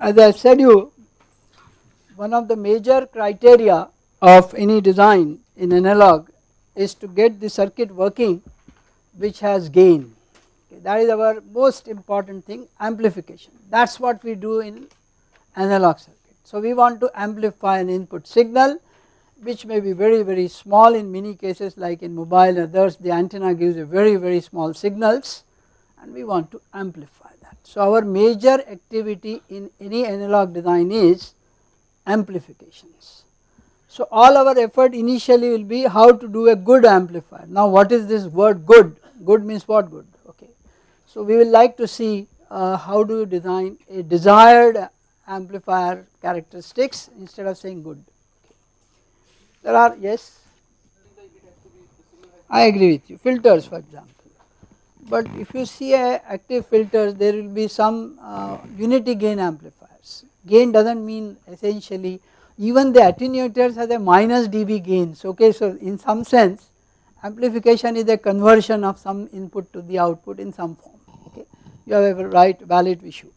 as I said you one of the major criteria of any design in analog is to get the circuit working which has gain. Okay, that is our most important thing amplification. That is what we do in analog circuit. So we want to amplify an input signal which may be very very small in many cases like in mobile and others the antenna gives a very very small signals and we want to amplify that. So our major activity in any analog design is amplifications. So all our effort initially will be how to do a good amplifier. Now what is this word good? Good means what good? Okay. So we will like to see uh, how do you design a desired amplifier characteristics instead of saying good. Okay. There are yes. I agree with you filters for example but if you see a active filters there will be some uh, unity gain amplifiers. Gain does not mean essentially even the attenuators has a minus dB gains okay so in some sense amplification is a conversion of some input to the output in some form. Okay? You have a right valid issue.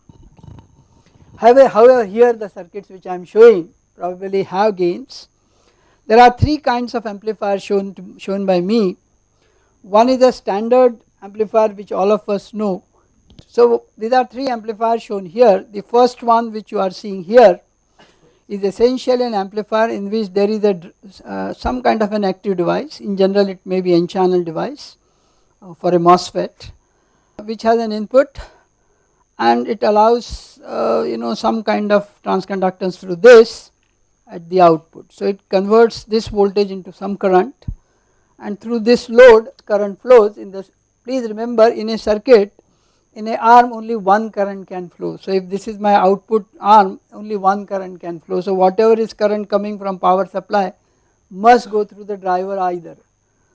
However, however here the circuits which I am showing probably have gains. There are three kinds of amplifiers shown to, shown by me. One is a standard amplifier which all of us know. So these are three amplifiers shown here. The first one which you are seeing here is essentially an amplifier in which there is a uh, some kind of an active device. In general it may be an n channel device uh, for a MOSFET which has an input and it allows uh, you know some kind of transconductance through this at the output. So it converts this voltage into some current and through this load current flows in this please remember in a circuit in a arm only one current can flow. So if this is my output arm only one current can flow. So whatever is current coming from power supply must go through the driver either.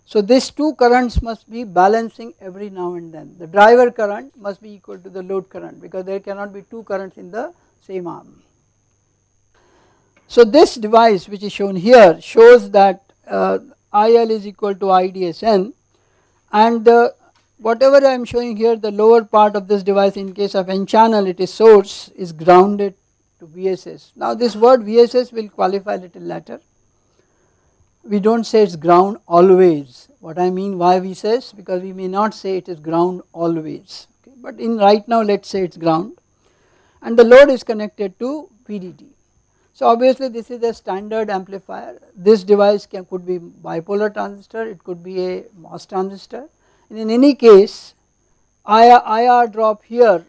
So these two currents must be balancing every now and then. The driver current must be equal to the load current because there cannot be two currents in the same arm. So this device which is shown here shows that uh, IL is equal to IDSN and the whatever I am showing here the lower part of this device in case of n channel it is source is grounded to VSS. Now this word VSS will qualify a little later. We do not say it is ground always what I mean why we because we may not say it is ground always okay. but in right now let us say it is ground and the load is connected to VDD. So obviously this is a standard amplifier this device can could be bipolar transistor it could be a MOS transistor and in any case IR, IR drop here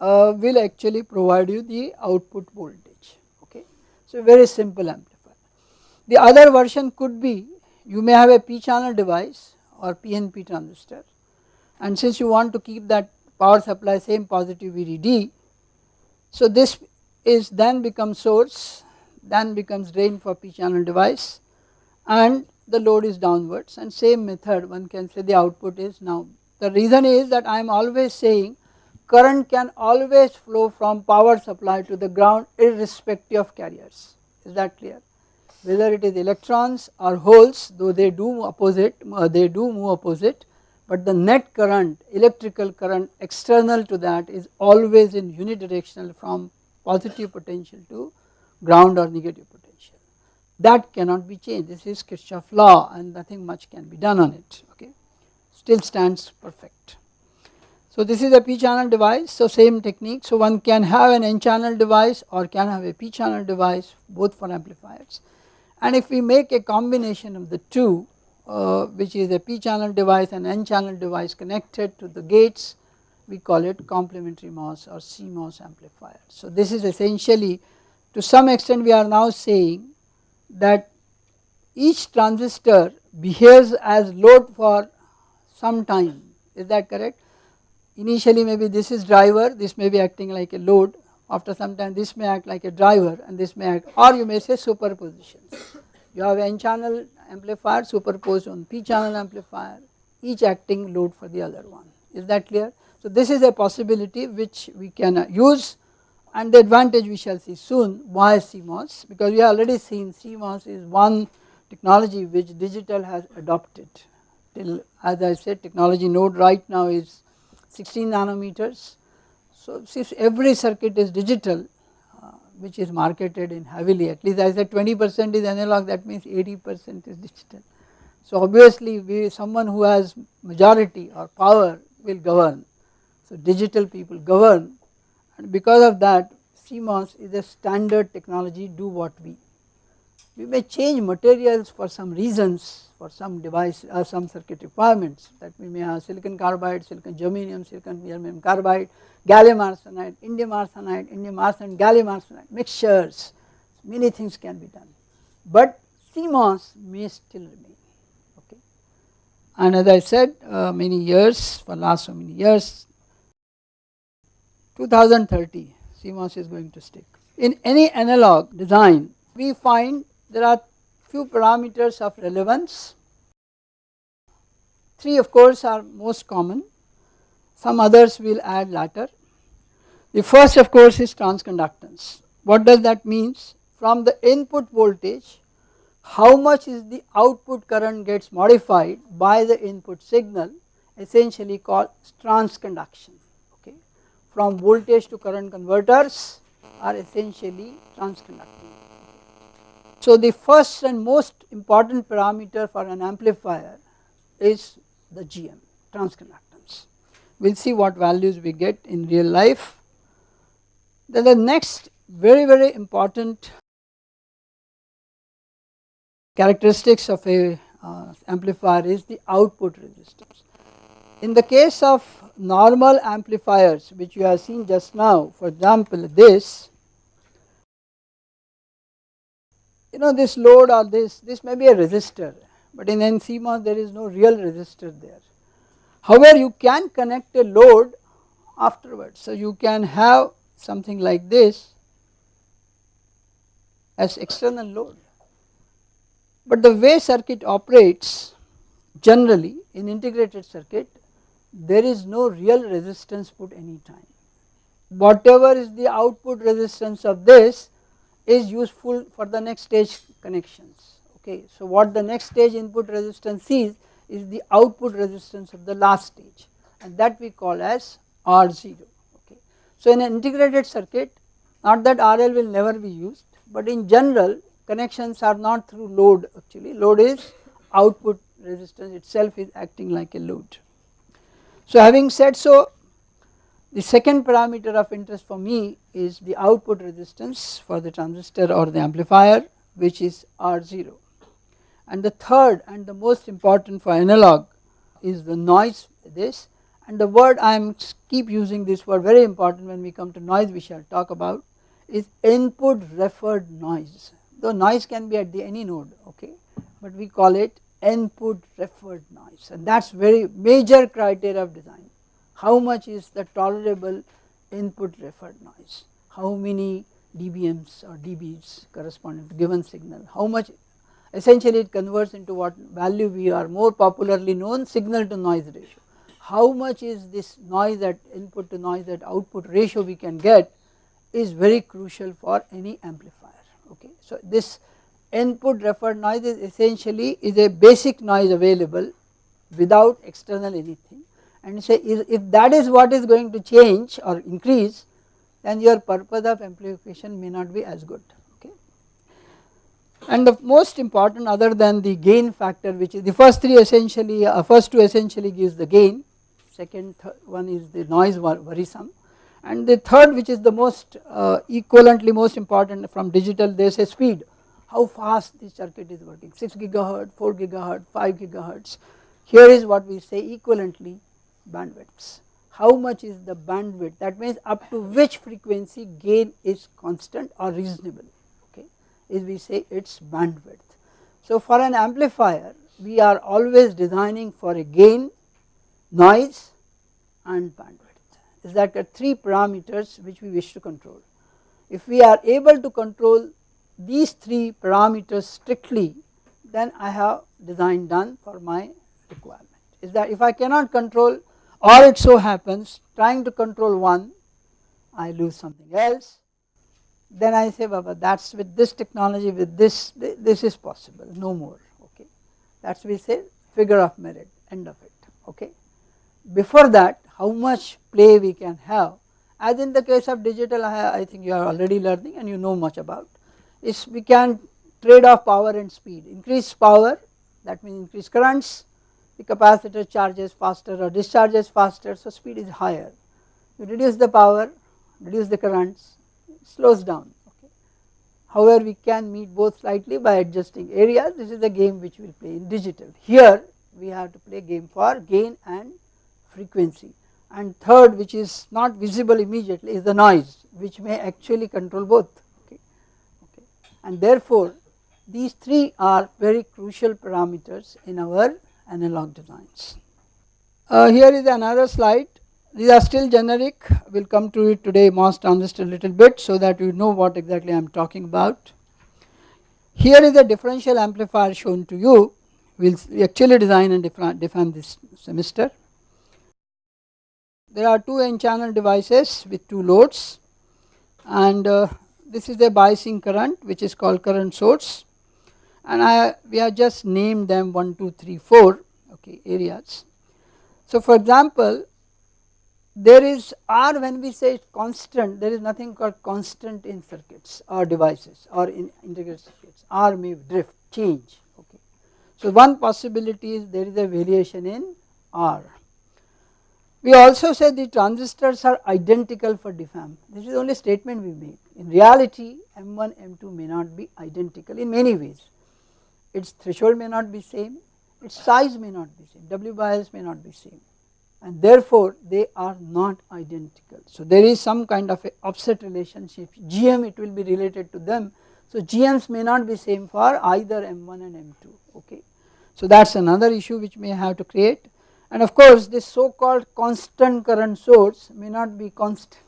uh, will actually provide you the output voltage okay. So very simple amplifier. The other version could be you may have a p channel device or PNP transistor and since you want to keep that power supply same positive VDD so this is then becomes source then becomes drain for p channel device and the load is downwards. And same method one can say the output is now. The reason is that I am always saying current can always flow from power supply to the ground irrespective of carriers. Is that clear? Whether it is electrons or holes though they do opposite uh, they do move opposite but the net current electrical current external to that is always in unidirectional from positive potential to ground or negative potential that cannot be changed this is Kirchhoff law and nothing much can be done on it okay still stands perfect. So this is a p channel device so same technique so one can have an n channel device or can have a p channel device both for amplifiers and if we make a combination of the two uh, which is a p channel device and n channel device connected to the gates we call it complementary MOS or CMOS amplifier. So this is essentially to some extent we are now saying that each transistor behaves as load for some time. Is that correct? Initially maybe this is driver. This may be acting like a load. After some time this may act like a driver and this may act or you may say superpositions. You have n channel amplifier superposed on p channel amplifier each acting load for the other one. Is that clear? So this is a possibility which we can use and the advantage we shall see soon why CMOS because we have already seen CMOS is one technology which digital has adopted till as I said technology node right now is 16 nanometers. So since every circuit is digital uh, which is marketed in heavily at least I said 20 percent is analog that means 80 percent is digital. So obviously we someone who has majority or power will govern. So digital people govern and because of that CMOS is a standard technology do what we. We may change materials for some reasons for some device or uh, some circuit requirements that we may have silicon carbide, silicon germanium, silicon germanium carbide, gallium arsenide, indium arsenide, indium arsenide, gallium arsenide mixtures many things can be done but CMOS may still remain okay. And as I said uh, many years for last so many years 2030 CMOS is going to stick. In any analog design we find there are few parameters of relevance. Three of course are most common, some others we will add later. The first of course is transconductance. What does that mean? From the input voltage how much is the output current gets modified by the input signal essentially called transconduction. From voltage to current converters are essentially transconducting. So the first and most important parameter for an amplifier is the GM transconductance. We will see what values we get in real life. Then the next very very important characteristics of a uh, amplifier is the output resistance. In the case of normal amplifiers which you have seen just now for example this you know this load or this, this may be a resistor but in NCMOS there is no real resistor there. However you can connect a load afterwards so you can have something like this as external load. But the way circuit operates generally in integrated circuit there is no real resistance put any time. Whatever is the output resistance of this is useful for the next stage connections okay. So what the next stage input resistance is, is the output resistance of the last stage and that we call as R0 okay. So in an integrated circuit not that RL will never be used but in general connections are not through load actually load is output resistance itself is acting like a load. So having said so the second parameter of interest for me is the output resistance for the transistor or the amplifier which is R0 and the third and the most important for analog is the noise this. And the word I am keep using this word very important when we come to noise we shall talk about is input referred noise. Though noise can be at the any node okay? But we call it input referred noise. And that is very major criteria of design. How much is the tolerable input referred noise, how many dBms or dBs corresponding to given signal, how much essentially it converts into what value we are more popularly known signal to noise ratio. How much is this noise at input to noise at output ratio we can get is very crucial for any amplifier. Okay. So this input referred noise is essentially is a basic noise available without external anything. And say if that is what is going to change or increase then your purpose of amplification may not be as good okay. And the most important other than the gain factor which is the first three essentially uh, first two essentially gives the gain second one is the noise worrisome. And the third which is the most uh, equivalently most important from digital there is a speed how fast the circuit is working 6 gigahertz 4 gigahertz 5 gigahertz here is what we say equivalently bandwidths. How much is the bandwidth that means up to which frequency gain is constant or reasonable okay is we say its bandwidth. So for an amplifier we are always designing for a gain, noise and bandwidth is that the three parameters which we wish to control. If we are able to control these three parameters strictly then I have design done for my requirement is that if I cannot control or it so happens trying to control one I lose something else then I say Baba that is with this technology with this this is possible no more okay that is we say figure of merit end of it okay. Before that how much play we can have as in the case of digital I, I think you are already learning and you know much about is we can trade off power and speed. Increase power that means increase currents the capacitor charges faster or discharges faster so speed is higher. You reduce the power reduce the currents slows down okay. However we can meet both slightly by adjusting areas. This is the game which we will play in digital. Here we have to play game for gain and frequency. And third which is not visible immediately is the noise which may actually control both. And therefore these three are very crucial parameters in our analog designs. Uh, here is another slide. These are still generic. We will come to it today MOS transistor a little bit so that you know what exactly I am talking about. Here is a differential amplifier shown to you. We will actually design and define this semester. There are two n channel devices with two loads. And uh, this is the biasing current which is called current source and I we have just named them 1 2 3 4 okay areas. So for example there is R when we say constant there is nothing called constant in circuits or devices or in integrated circuits R may drift change okay. So one possibility is there is a variation in R we also say the transistors are identical for diff amp, this is the only statement we made. In reality M1, M2 may not be identical in many ways. Its threshold may not be same, its size may not be same, W by L may not be same and therefore they are not identical. So there is some kind of a offset relationship, GM it will be related to them. So GMs may not be same for either M1 and M2 okay. So that is another issue which may have to create and of course this so called constant current source may not be constant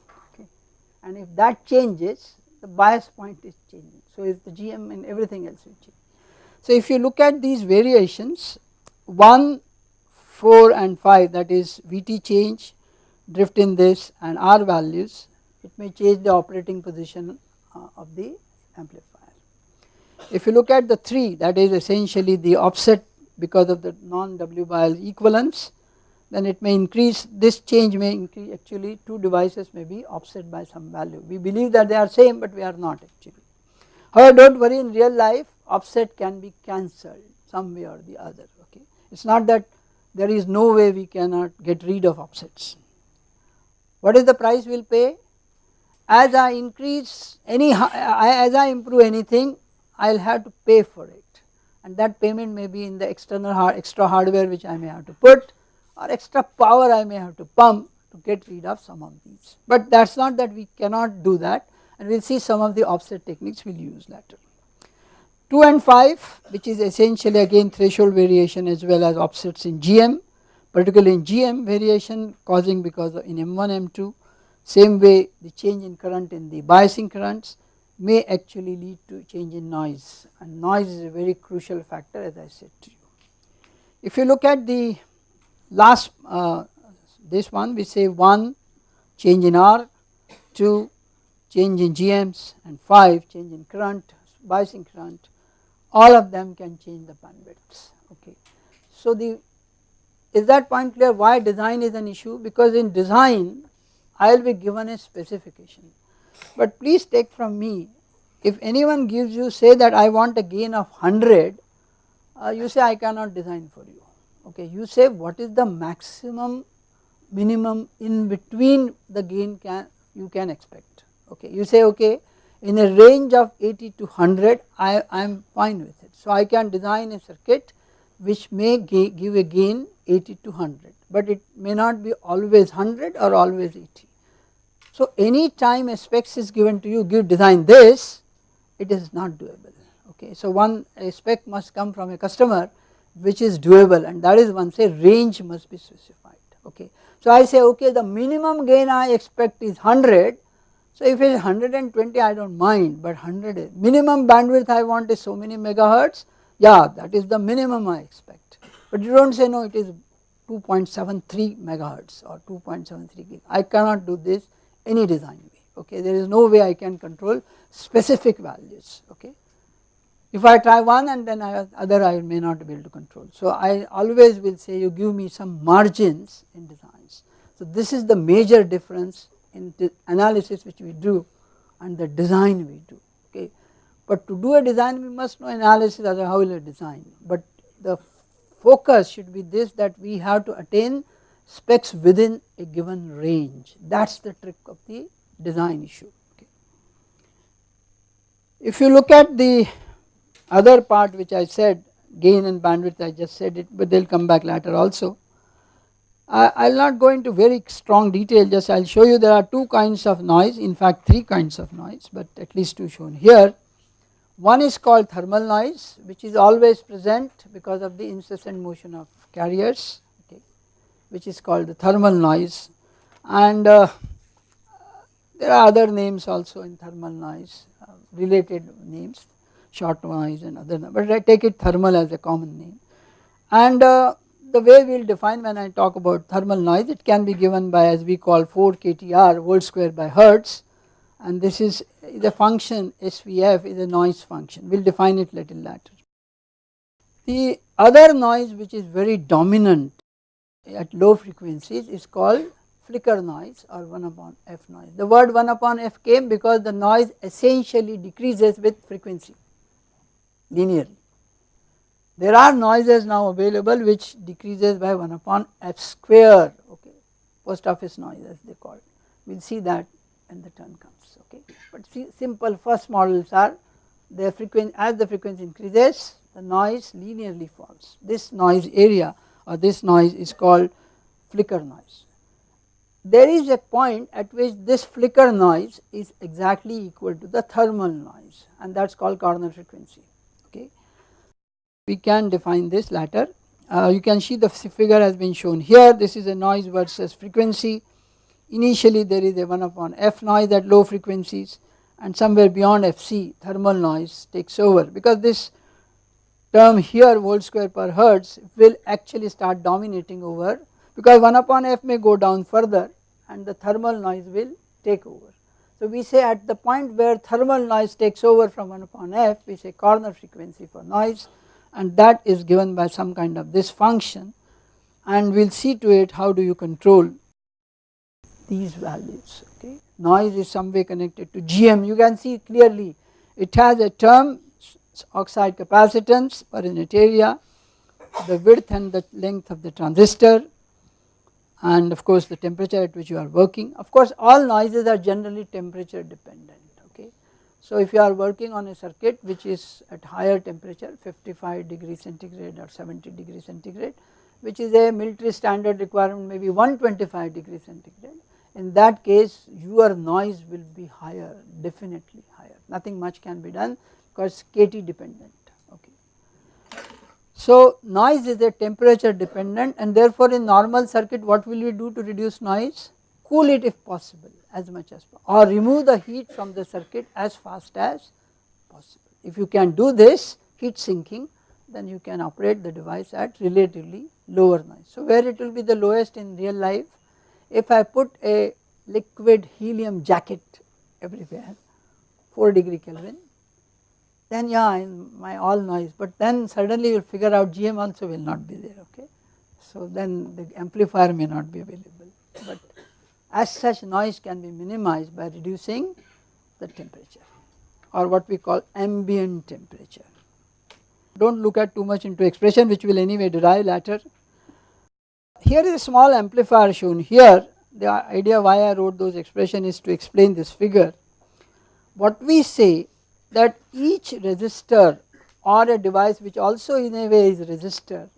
and if that changes the bias point is changing so is the GM and everything else will change. So if you look at these variations 1, 4 and 5 that is Vt change drift in this and R values it may change the operating position uh, of the amplifier. If you look at the 3 that is essentially the offset because of the non W by L equivalence then it may increase this change may increase actually two devices may be offset by some value. We believe that they are same but we are not actually. However do not worry in real life offset can be cancelled some way or the other okay? It is not that there is no way we cannot get rid of offsets. What is the price we will pay? As I increase any as I improve anything I will have to pay for it. And that payment may be in the external extra hardware which I may have to put or extra power I may have to pump to get rid of some of these. But that is not that we cannot do that and we will see some of the offset techniques we will use later. 2 and 5 which is essentially again threshold variation as well as offsets in GM particularly in GM variation causing because in M1 M2 same way the change in current in the biasing currents may actually lead to change in noise and noise is a very crucial factor as I said to you. If you look at the last uh, this one we say 1 change in R, 2 change in GMs and 5 change in current biasing current. All of them can change the bandwidths okay. So the is that point clear why design is an issue? Because in design I will be given a specification. But please take from me if anyone gives you say that I want a gain of 100 uh, you say I cannot design for you okay you say what is the maximum minimum in between the gain can you can expect. Okay you say okay in a range of 80 to 100 I I am fine with it. So I can design a circuit which may give a gain 80 to 100 but it may not be always 100 or always 80 so any time a specs is given to you give design this it is not doable. Okay. So one a spec must come from a customer which is doable and that is one say range must be specified okay. So I say okay the minimum gain I expect is 100 so if it is 120 I do not mind but 100 minimum bandwidth I want is so many megahertz. Yeah that is the minimum I expect. But you do not say no it is 2.73 megahertz or 2.73 gig. I cannot do this any design way okay. There is no way I can control specific values okay. If I try one and then I, other I may not be able to control. So I always will say you give me some margins in designs. So this is the major difference in the analysis which we do and the design we do okay. But to do a design we must know analysis as how will a design but the focus should be this that we have to attain specs within a given range that is the trick of the design issue. Okay. If you look at the other part which I said gain and bandwidth I just said it but they will come back later also. I will not go into very strong detail just I will show you there are two kinds of noise in fact three kinds of noise but at least two shown here. One is called thermal noise which is always present because of the incessant motion of carriers okay, which is called the thermal noise and uh, there are other names also in thermal noise uh, related names shot noise and other but I take it thermal as a common name. And uh, the way we will define when I talk about thermal noise it can be given by as we call 4 kTr volt square by hertz. And this is the function SVF is a noise function. We will define it little later. The other noise which is very dominant at low frequencies is called flicker noise or 1 upon f noise. The word 1 upon f came because the noise essentially decreases with frequency linearly. There are noises now available which decreases by 1 upon f square okay post office noise as they call it. We will see that when the turn comes okay. But see simple first models are the frequency as the frequency increases the noise linearly falls. This noise area or this noise is called flicker noise. There is a point at which this flicker noise is exactly equal to the thermal noise and that is called corner frequency we can define this latter. Uh, you can see the figure has been shown here. This is a noise versus frequency. Initially there is a 1 upon f noise at low frequencies and somewhere beyond fc thermal noise takes over. Because this term here volt square per hertz will actually start dominating over. Because 1 upon f may go down further and the thermal noise will take over. So we say at the point where thermal noise takes over from 1 upon f we say corner frequency for noise and that is given by some kind of this function and we will see to it how do you control these values okay. Noise is some way connected to GM you can see clearly it has a term oxide capacitance per unit area, the width and the length of the transistor and of course the temperature at which you are working. Of course all noises are generally temperature dependent so if you are working on a circuit which is at higher temperature 55 degree centigrade or 70 degree centigrade which is a military standard requirement maybe 125 degree centigrade in that case your noise will be higher definitely higher nothing much can be done because KT dependent okay. So noise is a temperature dependent and therefore in normal circuit what will you do to reduce noise cool it if possible as much as possible or remove the heat from the circuit as fast as possible. If you can do this heat sinking then you can operate the device at relatively lower noise. So where it will be the lowest in real life if I put a liquid helium jacket everywhere 4 degree Kelvin then yeah in my all noise but then suddenly you will figure out GM also will not be there okay. So then the amplifier may not be available but as such noise can be minimized by reducing the temperature or what we call ambient temperature. Do not look at too much into expression which will anyway derive later. Here is a small amplifier shown here the idea why I wrote those expression is to explain this figure. What we say that each resistor or a device which also in a way is resistor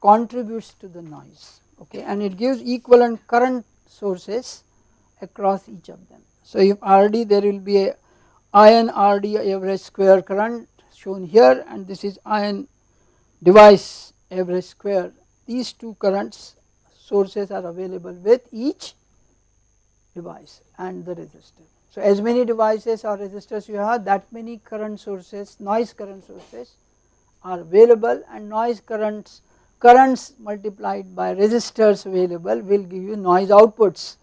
contributes to the noise okay and it gives equivalent current sources across each of them. So if RD there will be a ion RD average square current shown here and this is ion device average square these two currents sources are available with each device and the resistor. So as many devices or resistors you have that many current sources noise current sources are available and noise currents currents multiplied by resistors available will give you noise outputs.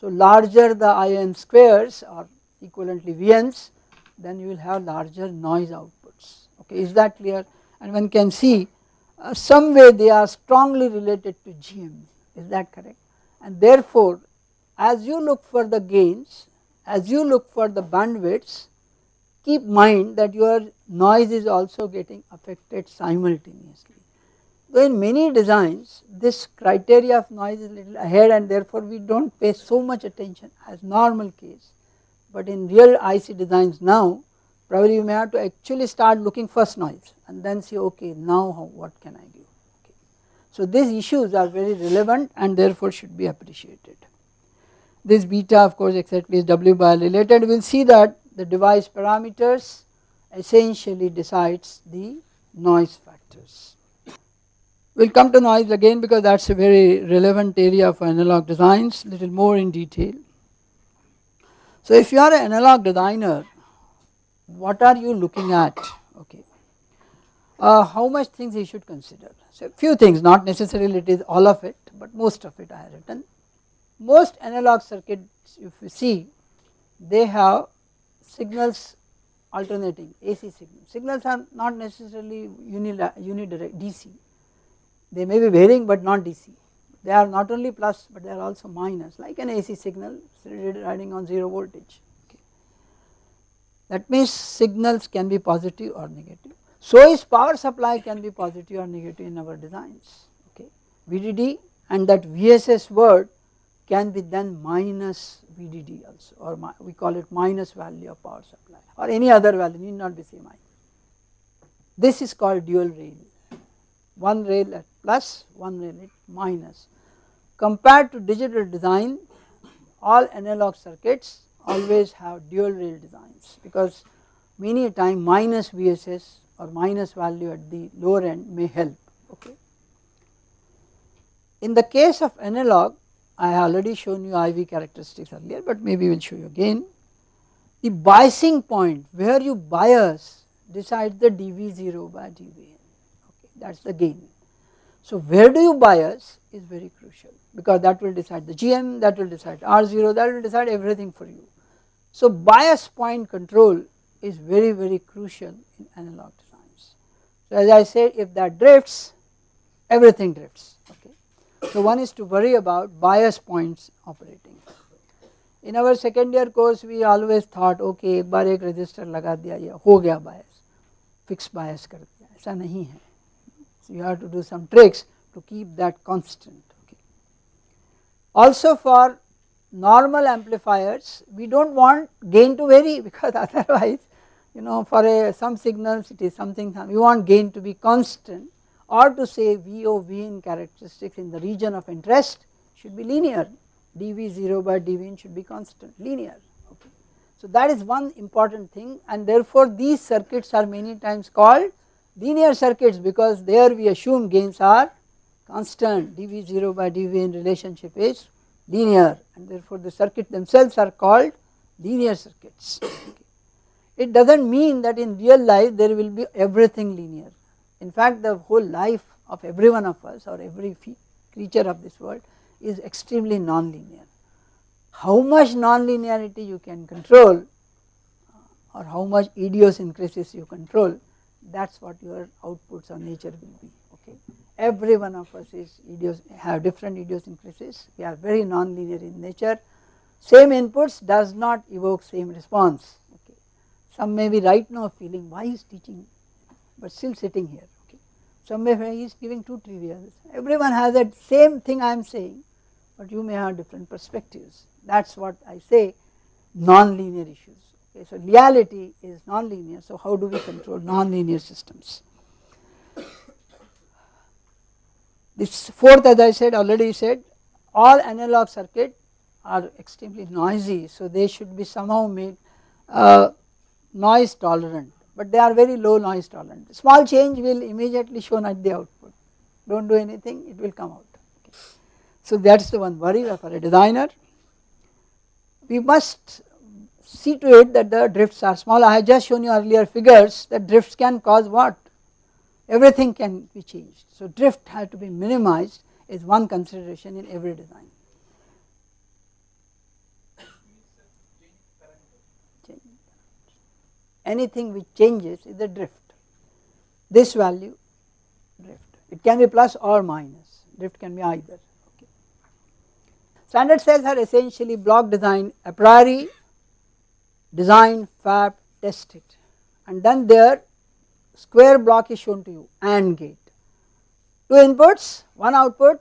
So larger the ion squares or equivalently VNs then you will have larger noise outputs okay is that clear and one can see uh, some way they are strongly related to GM is that correct and therefore as you look for the gains, as you look for the bandwidths, keep mind that your noise is also getting affected simultaneously. Though in many designs this criteria of noise is little ahead and therefore we do not pay so much attention as normal case, but in real IC designs now probably you may have to actually start looking first noise and then see okay now how, what can I do. Okay. So these issues are very relevant and therefore should be appreciated. This beta of course exactly is W bar related we will see that the device parameters essentially decides the noise factors. We will come to noise again because that is a very relevant area for analog designs little more in detail. So if you are an analog designer what are you looking at? Okay. Uh, how much things you should consider? So few things not necessarily it is all of it but most of it I have written. Most analog circuits if you see they have signals alternating AC signals. Signals are not necessarily unidirect DC, they may be varying but not DC. They are not only plus but they are also minus like an AC signal riding on 0 voltage. Okay. That means signals can be positive or negative. So is power supply can be positive or negative in our designs. Okay. VDD and that VSS word can be then minus VDD also or we call it minus value of power supply or any other value need not be same. This is called dual rail, one rail at plus, one rail at minus. Compared to digital design, all analog circuits always have dual rail designs because many a time minus VSS or minus value at the lower end may help. Okay. In the case of analog, I have already shown you IV characteristics earlier but maybe we will show you again. The biasing point where you bias decides the dV0 by okay that is the gain. So where do you bias is very crucial because that will decide the GM that will decide R0 that will decide everything for you. So bias point control is very very crucial in analog designs. So as I said if that drifts everything drifts so one is to worry about bias points operating. In our second year course we always thought okay एक बार एक resistor लगा दिया या हो गया bias, fixed bias कर दिया ऐसा नहीं है. so you have to do some tricks to keep that constant. Okay. Also for normal amplifiers we do not want gain to vary because otherwise you know for a, some signals it is something we want gain to be constant or to say VO Vin characteristics in the region of interest should be linear dV0 by dVin should be constant linear okay. So that is one important thing and therefore these circuits are many times called linear circuits because there we assume gains are constant dV0 by dVin relationship is linear and therefore the circuit themselves are called linear circuits. It does not mean that in real life there will be everything linear in fact the whole life of every one of us or every creature of this world is extremely non-linear. How much non-linearity you can control uh, or how much idiosyncrasies you control that is what your outputs of nature will be okay. Every one of us is idios have different idiosyncrasies we are very non-linear in nature same inputs does not evoke same response okay. Some may be right now feeling why is teaching but still sitting here somewhere he is giving two trivials. Everyone has that same thing I am saying, but you may have different perspectives. That is what I say non-linear issues. Okay, so reality is non-linear. So how do we control non-linear systems? This fourth, as I said, already said, all analog circuit are extremely noisy. So they should be somehow made uh, noise tolerant but they are very low noise tolerant. Small change will immediately shown at the output, do not do anything it will come out. Okay. So that is the one worry for a designer. We must see to it that the drifts are small. I have just shown you earlier figures that drifts can cause what? Everything can be changed. So drift has to be minimized is one consideration in every design. anything which changes is a drift. This value drift, it can be plus or minus, drift can be either. Okay. Standard cells are essentially block design a priori, design, fab, test it and then their square block is shown to you AND gate. Two inputs, one output,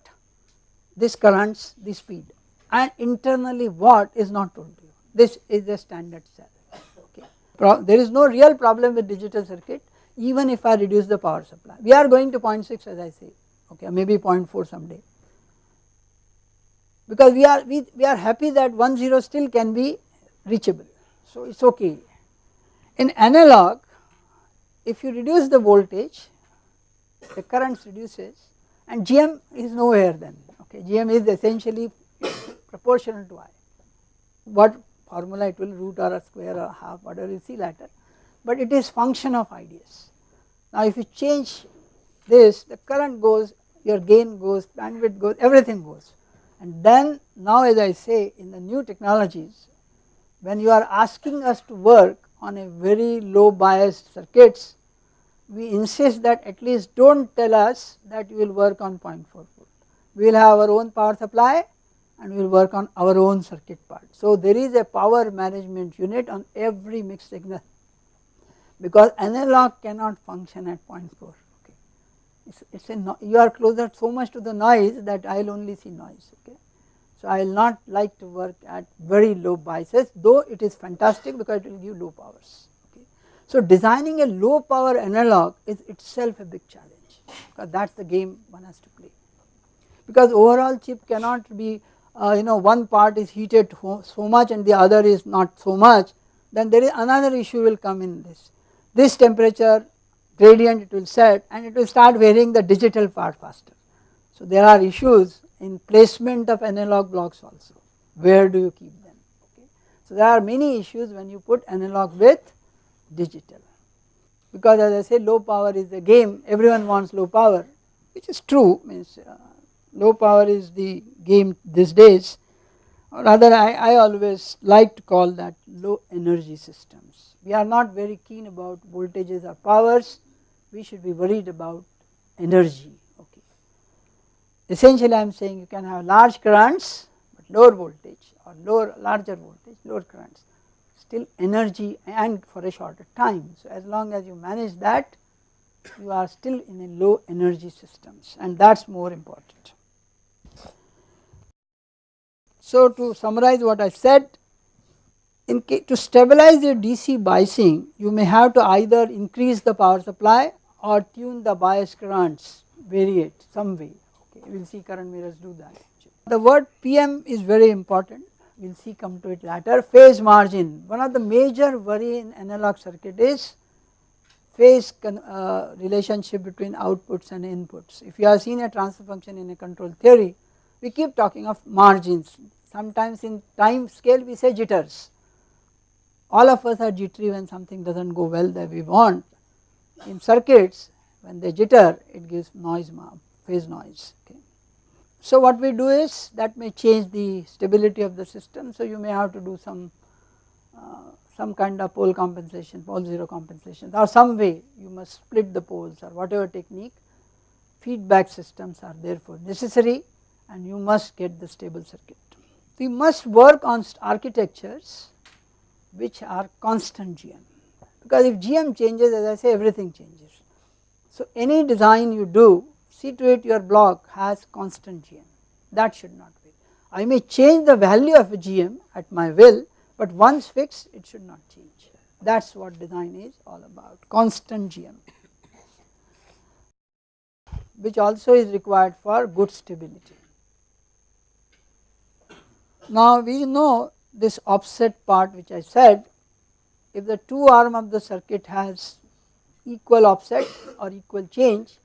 this currents, this speed and internally what is not told to you. This is a standard cell. Okay. Pro there is no real problem with digital circuit even if I reduce the power supply. We are going to 0.6 as I say, okay, maybe 0.4 someday. Because we are we, we are happy that 1 0 still can be reachable, so it is okay. In analog, if you reduce the voltage, the currents reduces and GM is nowhere then, okay, GM is essentially proportional to I. What formula it will root or a square or half whatever you see later, but it is function of IDS. Now if you change this the current goes, your gain goes, bandwidth goes, everything goes and then now as I say in the new technologies when you are asking us to work on a very low biased circuits we insist that at least do not tell us that you will work on 0.4 volt. We will have our own power supply and we will work on our own circuit part. So there is a power management unit on every mixed signal because analog cannot function at 0.4 okay. It's, it's a no, you are closer so much to the noise that I will only see noise okay. So I will not like to work at very low biases though it is fantastic because it will give low powers. So designing a low power analog is itself a big challenge because that is the game one has to play because overall chip cannot be uh, you know one part is heated so much and the other is not so much then there is another issue will come in this. This temperature gradient it will set and it will start varying the digital part faster. So there are issues in placement of analog blocks also. Where do you keep them? Okay. So there are many issues when you put analog with digital. Because as I say low power is the game. Everyone wants low power which is true. Means uh, low power is the game these days. Or rather I, I always like to call that low energy systems. We are not very keen about voltages or powers. We should be worried about energy. Essentially I am saying you can have large currents but lower voltage or lower larger voltage lower currents still energy and for a shorter time. So as long as you manage that you are still in a low energy systems and that is more important. So to summarize what I said in to stabilize your DC biasing you may have to either increase the power supply or tune the bias currents vary it some way we will see current mirrors do that. The word PM is very important we will see come to it later. Phase margin, one of the major worry in analog circuit is phase uh, relationship between outputs and inputs. If you have seen a transfer function in a control theory, we keep talking of margins. Sometimes in time scale we say jitters. All of us are jittery when something does not go well that we want. In circuits when they jitter it gives noise phase noise. Okay. So what we do is that may change the stability of the system. So you may have to do some uh, some kind of pole compensation, pole zero compensation or some way you must split the poles or whatever technique feedback systems are therefore necessary and you must get the stable circuit. We must work on architectures which are constant GM because if GM changes as I say everything changes. So any design you do see to it your block has constant GM that should not be. I may change the value of GM at my will but once fixed it should not change that is what design is all about constant GM which also is required for good stability. Now we know this offset part which I said if the two arm of the circuit has equal offset or equal change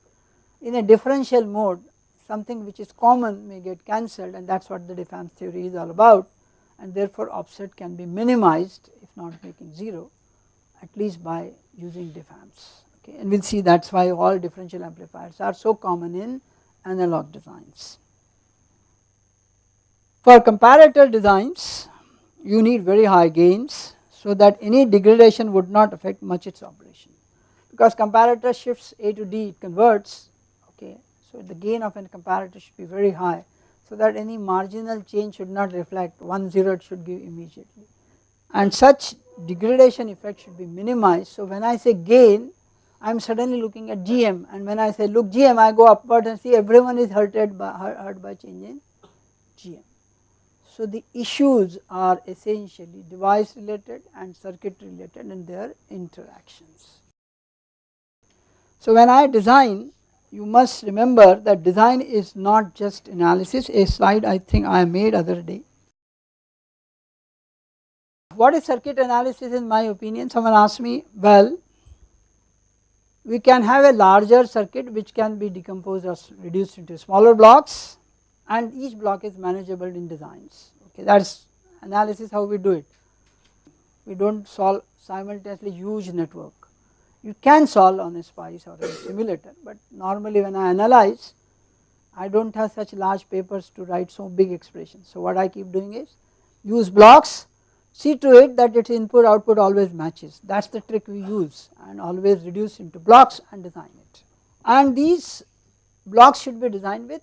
in a differential mode something which is common may get cancelled and that is what the diff amp's theory is all about and therefore offset can be minimized if not making 0 at least by using diff amps okay and we will see that is why all differential amplifiers are so common in analog designs. For comparator designs you need very high gains so that any degradation would not affect much its operation because comparator shifts A to D it converts okay. So the gain of a comparator should be very high so that any marginal change should not reflect 1 0 it should give immediately and such degradation effect should be minimized. So when I say gain I am suddenly looking at GM and when I say look GM I go upward and see everyone is hurted by hurt by change in GM. So the issues are essentially device related and circuit related in their interactions. So when I design you must remember that design is not just analysis a slide I think I made other day. What is circuit analysis in my opinion someone asked me well we can have a larger circuit which can be decomposed or reduced into smaller blocks and each block is manageable in designs okay that is analysis how we do it. We do not solve simultaneously huge network you can solve on a SPICE or a simulator but normally when I analyze I do not have such large papers to write so big expressions. So what I keep doing is use blocks see to it that its input output always matches that is the trick we use and always reduce into blocks and design it. And these blocks should be designed with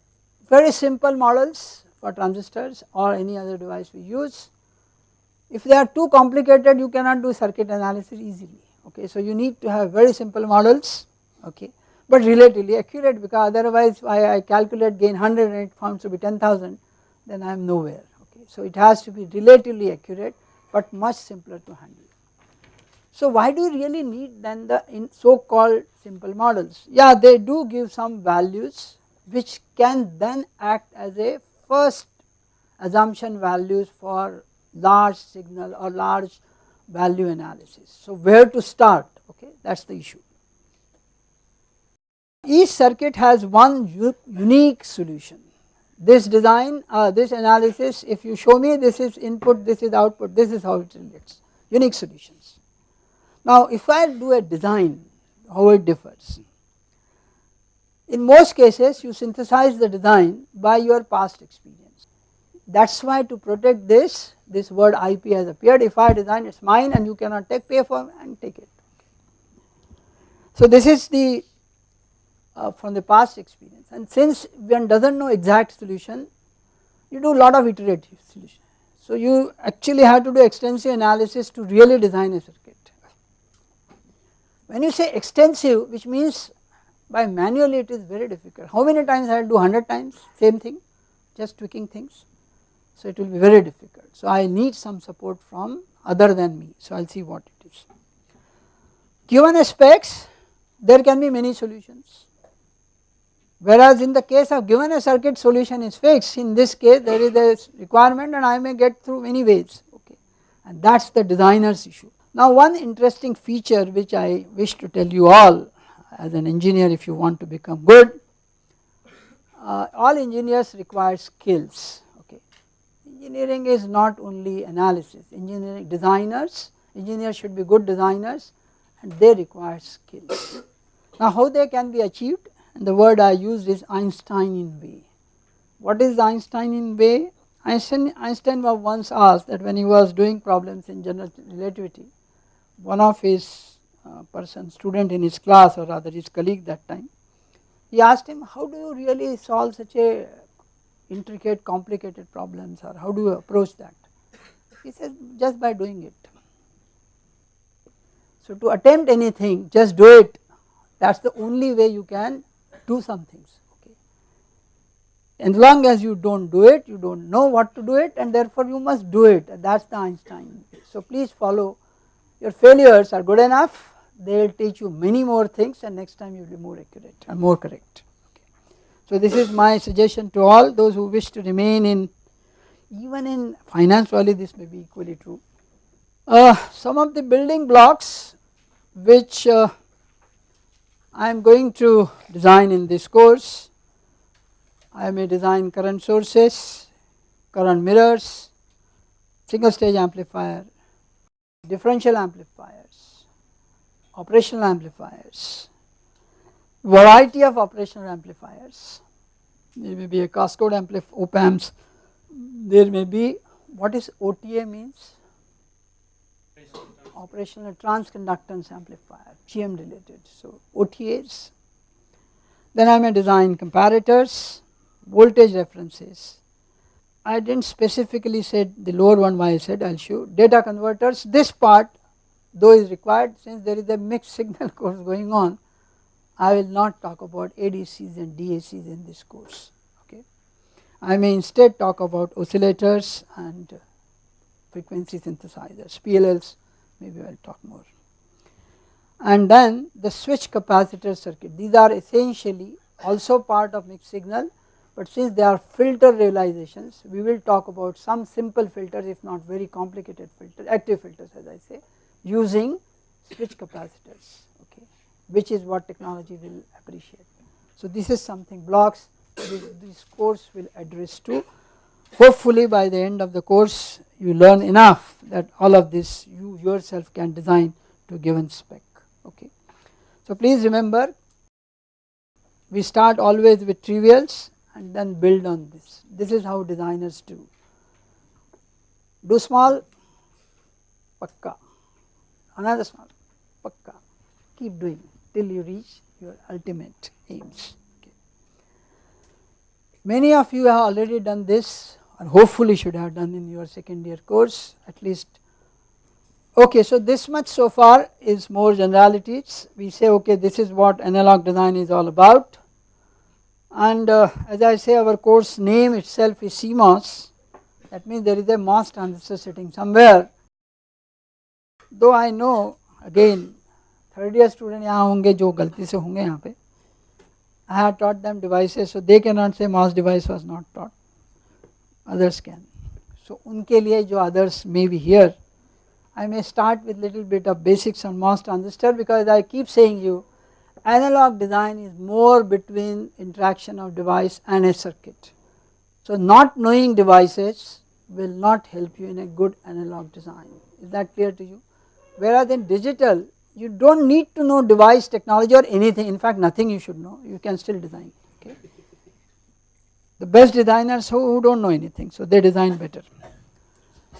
very simple models for transistors or any other device we use. If they are too complicated you cannot do circuit analysis easily okay. So you need to have very simple models okay but relatively accurate because otherwise I, I calculate gain 100 and it found to be 10,000 then I am nowhere okay. So it has to be relatively accurate but much simpler to handle. So why do you really need then the in so called simple models? Yeah they do give some values which can then act as a first assumption values for large signal or large value analysis. So where to start okay that is the issue. Each circuit has one unique solution. This design uh, this analysis if you show me this is input this is output this is how it relates unique solutions. Now if I do a design how it differs. In most cases you synthesize the design by your past experience that is why to protect this this word IP has appeared. If I design it is mine and you cannot take pay for and take it. So this is the uh, from the past experience. And since one does not know exact solution you do a lot of iterative solution. So you actually have to do extensive analysis to really design a circuit. When you say extensive which means by manually it is very difficult. How many times I will do? 100 times? Same thing? Just tweaking things so it will be very difficult. So I need some support from other than me, so I will see what it is. Given specs there can be many solutions whereas in the case of given a circuit solution is fixed in this case there is a requirement and I may get through many ways okay and that is the designer's issue. Now one interesting feature which I wish to tell you all as an engineer if you want to become good, uh, all engineers require skills engineering is not only analysis, engineering designers, engineers should be good designers and they require skills. Now how they can be achieved the word I used is Einsteinian way. What is Einsteinian way? Einstein, Einstein was once asked that when he was doing problems in general relativity, one of his uh, person student in his class or rather his colleague that time, he asked him how do you really solve such a intricate complicated problems or how do you approach that? He says just by doing it. So to attempt anything just do it that is the only way you can do some things okay. As long as you do not do it you do not know what to do it and therefore you must do it that is the Einstein. So please follow your failures are good enough they will teach you many more things and next time you will be more accurate and more correct. So this is my suggestion to all those who wish to remain in even in finance valley this may be equally true. Uh, some of the building blocks which uh, I am going to design in this course, I may design current sources, current mirrors, single stage amplifier, differential amplifiers, operational amplifiers, variety of operational amplifiers. There may be a cascade amplif op amps, there may be what is OTA means? Operational transconductance amplifier, GM related. So OTAs. Then I may design comparators, voltage references, I did not specifically said the lower one why I said I will show data converters this part though is required since there is a mixed signal course going on I will not talk about ADCs and DACs in this course okay. I may instead talk about oscillators and frequency synthesizers PLLs maybe I will talk more. And then the switch capacitor circuit. These are essentially also part of mixed signal but since they are filter realizations we will talk about some simple filters if not very complicated filters active filters as I say using switch capacitors which is what technology will appreciate. So this is something blocks this, this course will address to hopefully by the end of the course you learn enough that all of this you yourself can design to given spec okay. So please remember we start always with trivials and then build on this. This is how designers do. Do small, pakka, another small, pakka, keep doing till you reach your ultimate aims. Okay. Many of you have already done this or hopefully should have done in your second year course at least. Okay, so this much so far is more generalities. We say okay this is what analog design is all about and uh, as I say our course name itself is CMOS that means there is a MOS transistor sitting somewhere though I know again third year student यहाँ होंगे जो गलती से होंगे यहाँ पे I have taught them devices so they cannot say MOS device was not taught others can so उनके लिए जो others may be here I may start with little bit of basics on MOS transistor because I keep saying you analog design is more between interaction of device and a circuit. So not knowing devices will not help you in a good analog design is that clear to you whereas in digital you do not need to know device technology or anything in fact nothing you should know you can still design okay. The best designers who, who do not know anything so they design better.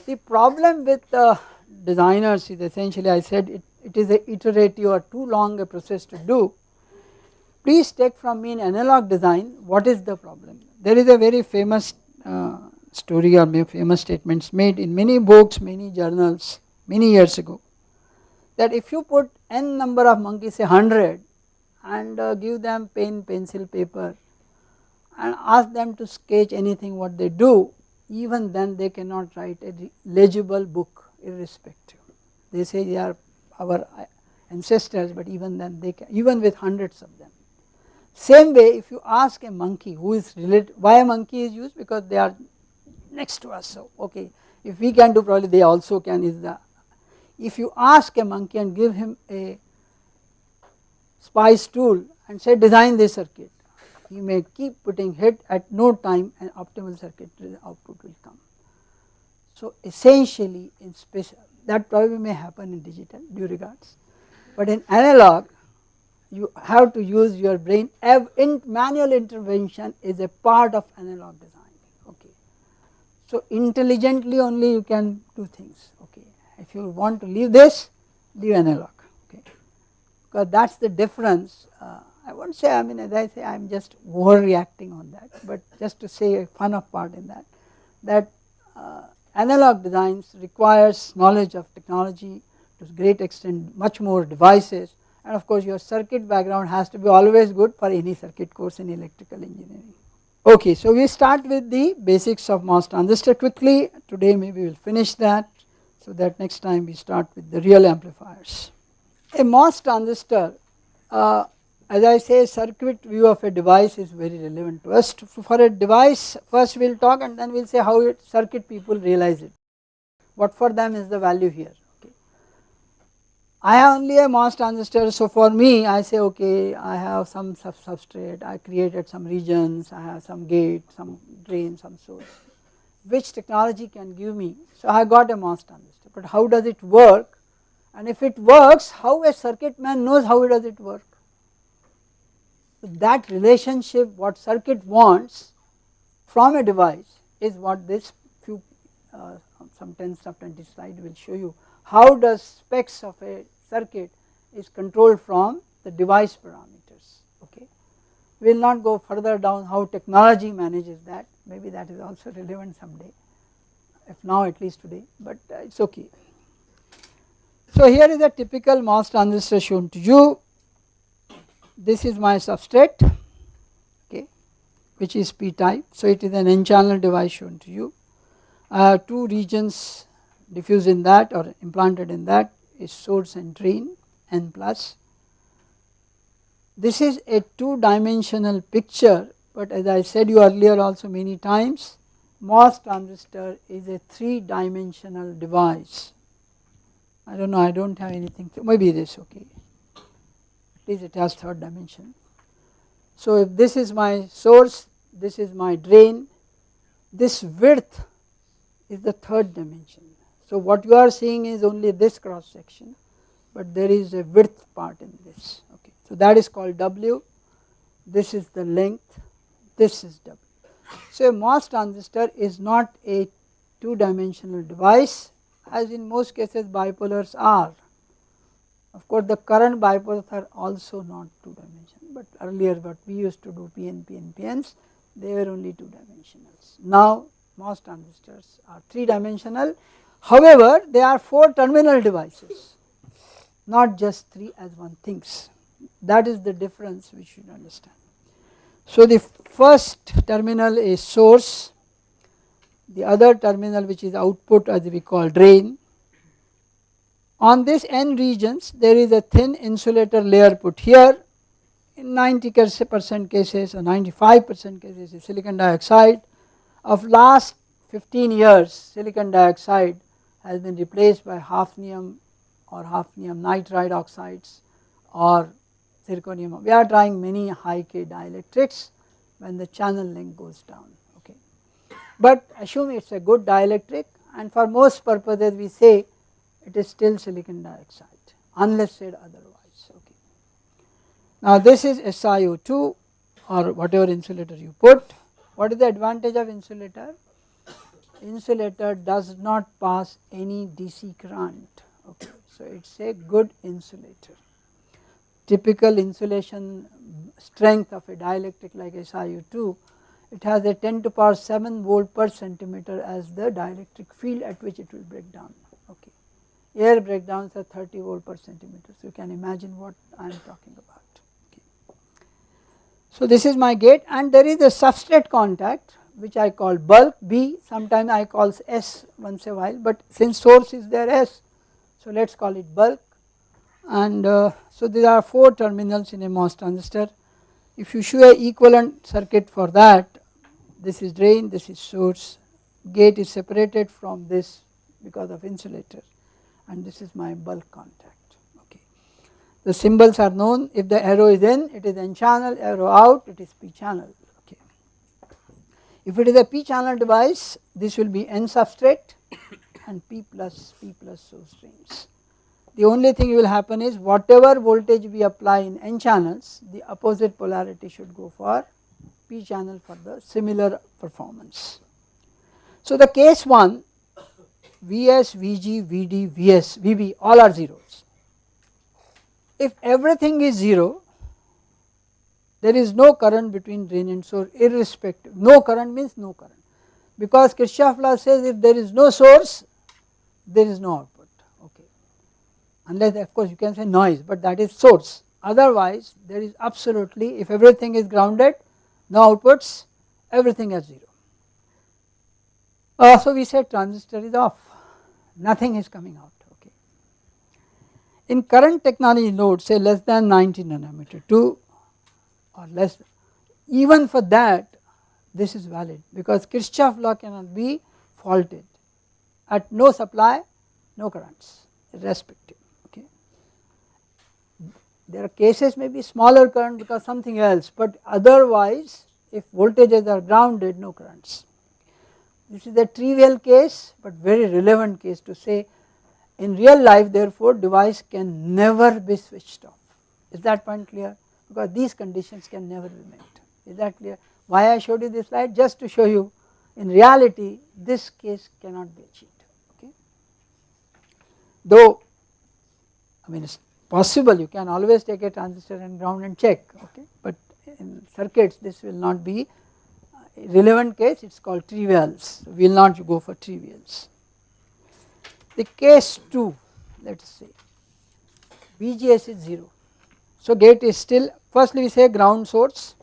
The problem with uh, designers is essentially I said it it is a iterative or too long a process to do. Please take from me in analog design what is the problem. There is a very famous uh, story or famous statements made in many books, many journals many years ago that if you put n number of monkeys say 100 and uh, give them pen, pencil, paper and ask them to sketch anything what they do even then they cannot write a legible book irrespective. They say they are our ancestors but even then they can even with hundreds of them. Same way if you ask a monkey who is related why a monkey is used because they are next to us so okay if we can do probably they also can is the if you ask a monkey and give him a SPICE tool and say design this circuit he may keep putting hit at no time an optimal circuit output will come. So essentially in special that probably may happen in digital due regards. But in analog you have to use your brain in manual intervention is a part of analog design okay. So intelligently only you can do things if you want to leave this leave analog okay? Because that is the difference uh, I will not say I mean as I say I am just overreacting on that but just to say a fun of part in that that uh, analog designs requires knowledge of technology to a great extent much more devices. And of course your circuit background has to be always good for any circuit course in electrical engineering. Okay, so we start with the basics of MOS transistor quickly. Today maybe we will finish that so that next time we start with the real amplifiers. A MOS transistor uh, as I say circuit view of a device is very relevant to us for a device first we will talk and then we will say how it circuit people realize it what for them is the value here okay. I have only a MOS transistor so for me I say okay I have some sub substrate I created some regions I have some gate some drain some source which technology can give me. So I got a MOS transistor but how does it work? And if it works how a circuit man knows how does it work? That relationship what circuit wants from a device is what this few uh, some 10 of 20 slide will show you. How does specs of a circuit is controlled from the device parameters? Okay. We will not go further down how technology manages that maybe that is also relevant someday if now at least today but uh, it is okay. So here is a typical MOS transistor shown to you. This is my substrate okay which is p type. So it is an n channel device shown to you. I have two regions diffused in that or implanted in that is source and drain n plus. This is a two dimensional picture but as I said you earlier also many times MOS transistor is a 3 dimensional device. I do not know I do not have anything maybe this okay at least it has third dimension. So if this is my source this is my drain this width is the third dimension. So what you are seeing is only this cross section but there is a width part in this okay. So that is called W this is the length this is W. So a MOS transistor is not a two dimensional device as in most cases bipolars are. Of course the current bipolars are also not two dimensional but earlier what we used to do PNP and PNs they were only two dimensionals. Now MOS transistors are three dimensional however they are 4 terminal devices not just 3 as one thinks that is the difference we should understand. So the first terminal is source, the other terminal which is output as we call drain. On this n regions there is a thin insulator layer put here in 90 percent cases or 95 percent cases is silicon dioxide. Of last 15 years silicon dioxide has been replaced by hafnium or hafnium nitride oxides or zirconium. We are trying many high K dielectrics when the channel length goes down okay. But assume it is a good dielectric and for most purposes we say it is still silicon dioxide unless said otherwise okay. Now this is SiO2 or whatever insulator you put. What is the advantage of insulator? Insulator does not pass any DC current okay. So it is a good insulator typical insulation strength of a dielectric like SiO2 it has a 10 to power 7 volt per centimeter as the dielectric field at which it will break down okay. Air breakdowns are 30 volt per centimeter so you can imagine what I am talking about. Okay. So this is my gate and there is a substrate contact which I call bulk B sometimes I call S once a while but since source is there S so let us call it bulk and uh, so there are 4 terminals in a MOS transistor. If you show a equivalent circuit for that this is drain this is source gate is separated from this because of insulator and this is my bulk contact okay. The symbols are known if the arrow is in it is n channel arrow out it is p channel okay. If it is a p channel device this will be n substrate and p plus p plus source drains the only thing will happen is whatever voltage we apply in n channels the opposite polarity should go for p channel for the similar performance. So the case 1 Vs, Vg, Vd, Vs, Vb all are zeros. If everything is 0 there is no current between drain and source irrespective no current means no current because Kirchhoff law says if there is no source there is no output unless of course you can say noise but that is source otherwise there is absolutely if everything is grounded no outputs everything is 0. Uh, so we say transistor is off nothing is coming out okay. In current technology node say less than 90 nanometer 2 or less even for that this is valid because Kirchhoff law cannot be faulted at no supply no currents irrespective there are cases maybe smaller current because something else but otherwise if voltages are grounded no currents. This is a trivial case but very relevant case to say in real life therefore device can never be switched off. Is that point clear? Because these conditions can never be met. Is that clear? Why I showed you this slide? Just to show you in reality this case cannot be achieved. Okay? Though I mean possible. You can always take a transistor and ground and check okay? But in circuits this will not be uh, relevant case. It is called trivials. We will not go for trivials. The case 2 let us say VGS is 0 so gate is still firstly we say ground source.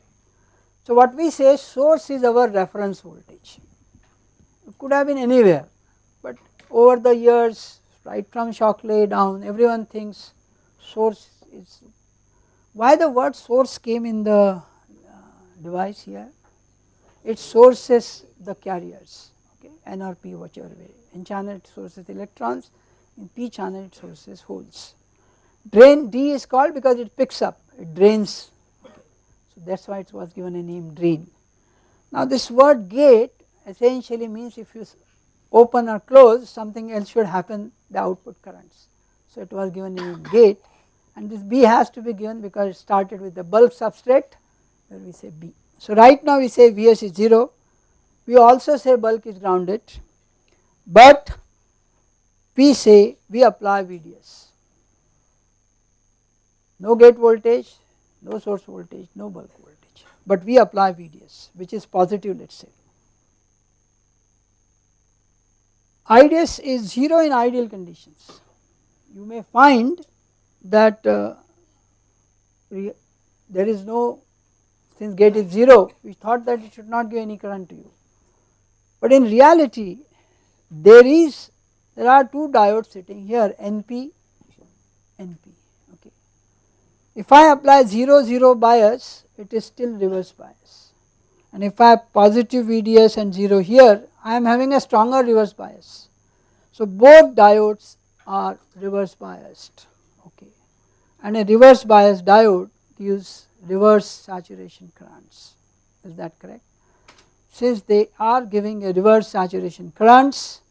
So what we say source is our reference voltage. It could have been anywhere but over the years right from Shockley down everyone thinks source is why the word source came in the uh, device here? It sources the carriers okay? N or P whichever way. N channel it sources electrons. In P channel it sources holes. Drain D is called because it picks up it drains so that is why it was given a name drain. Now this word gate essentially means if you open or close something else should happen the output currents. So it was given a name gate and this B has to be given because it started with the bulk substrate where we say B. So right now we say Vs is 0 we also say bulk is grounded. But we say we apply VDS. No gate voltage no source voltage no bulk voltage. But we apply VDS which is positive let us say. IDS is 0 in ideal conditions. You may find that uh, there is no since gate is 0 we thought that it should not give any current to you. But in reality there is there are two diodes sitting here NP NP okay. If I apply 0 0 bias it is still reverse bias. And if I have positive VDS and 0 here I am having a stronger reverse bias. So both diodes are reverse biased and a reverse bias diode gives reverse saturation currents is that correct. Since they are giving a reverse saturation currents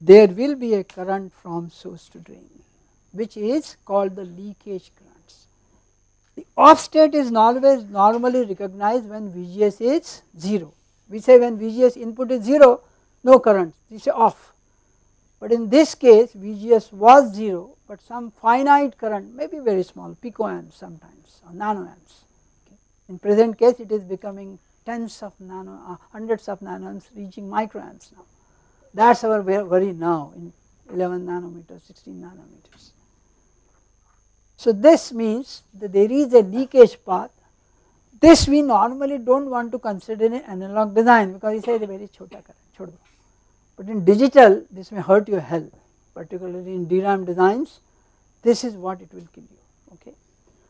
there will be a current from source to drain which is called the leakage currents. The off state is always normally recognized when VGS is 0 we say when VGS input is 0 no current we say off but in this case VGS was 0 but some finite current may be very small picoamps sometimes or nanoamps. Okay. In present case it is becoming tens of nano uh, hundreds of nanoamps reaching microamps now that is our worry now in 11 nanometers 16 nanometers. So this means that there is a leakage path this we normally do not want to consider in analog design because it is a very chota current but in digital this may hurt your health particularly in DRAM designs this is what it will give you okay.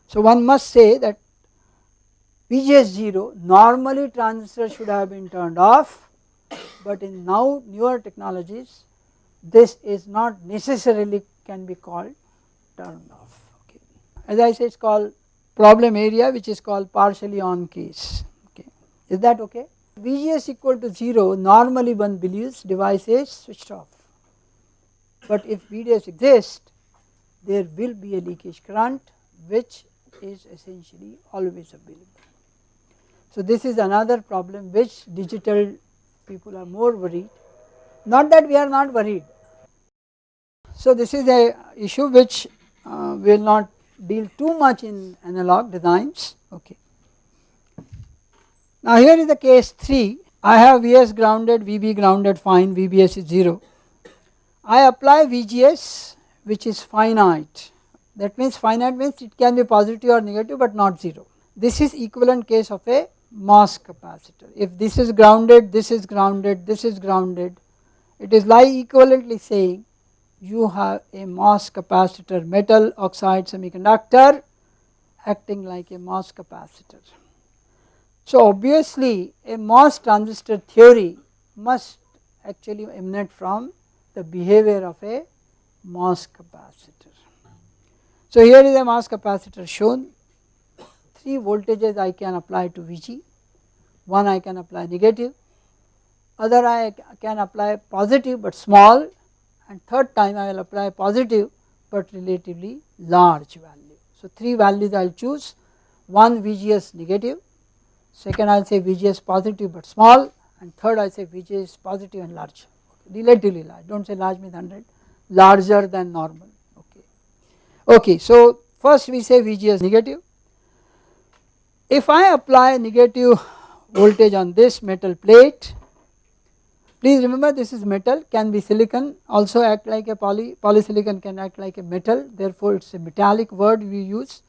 So one must say that VGS 0 normally transistor should have been turned off but in now newer technologies this is not necessarily can be called turned off okay. As I say it is called problem area which is called partially on case okay is that okay. VGS equal to 0 normally one believes device is switched off but if VDS exists there will be a leakage current which is essentially always available. So this is another problem which digital people are more worried not that we are not worried. So this is a issue which uh, will not deal too much in analog designs okay. Now here is the case 3 I have Vs grounded VB grounded fine VBS is 0 I apply VGS which is finite that means finite means it can be positive or negative but not 0. This is equivalent case of a MOS capacitor if this is grounded this is grounded this is grounded it is like equivalently saying you have a MOS capacitor metal oxide semiconductor acting like a MOS capacitor. So obviously a MOS transistor theory must actually emanate from the behavior of a MOS capacitor. So here is a MOS capacitor shown, 3 voltages I can apply to Vg, one I can apply negative, other I can apply positive but small and third time I will apply positive but relatively large value. So 3 values I will choose, one VGS negative, second I will say VGS positive but small and third I will say VGS positive and large, relatively large, do not say large means 100, larger than normal okay. Okay so first we say VGS negative. If I apply negative voltage on this metal plate. Please remember this is metal can be silicon also act like a poly polysilicon can act like a metal therefore it is a metallic word we use.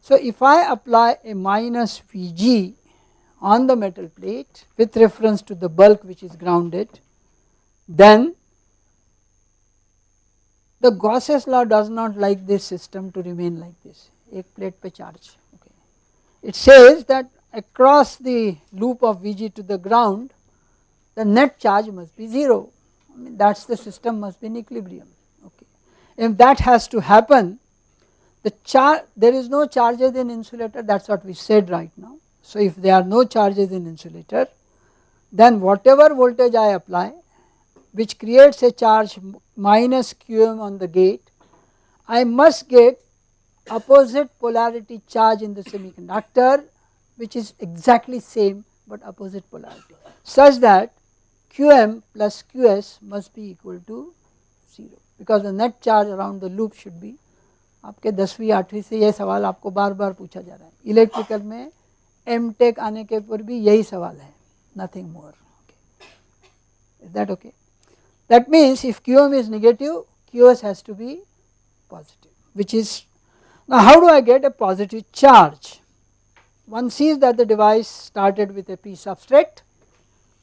So if I apply a minus Vg on the metal plate with reference to the bulk which is grounded then the Gauss's law does not like this system to remain like this ek plate per charge okay. it says that across the loop of Vg to the ground the net charge must be 0 I mean that is the system must be in equilibrium okay. If that has to happen the charge there is no charges in insulator that is what we said right now. So if there are no charges in insulator then whatever voltage I apply which creates a charge minus qm on the gate I must get opposite polarity charge in the semiconductor which is exactly same but opposite polarity such that qm plus qs must be equal to 0 because the net charge around the loop should be आपके दसवीं आठवीं से यह सवाल आपको बार बार पूछा जा रहा है इलेक्ट्रिकल में एम टेक आने के ऊपर भी यही सवाल है nothing more is that okay that means if QM is negative, QS has to be positive, which is now how do I get a positive charge? One sees that the device started with a P substrate,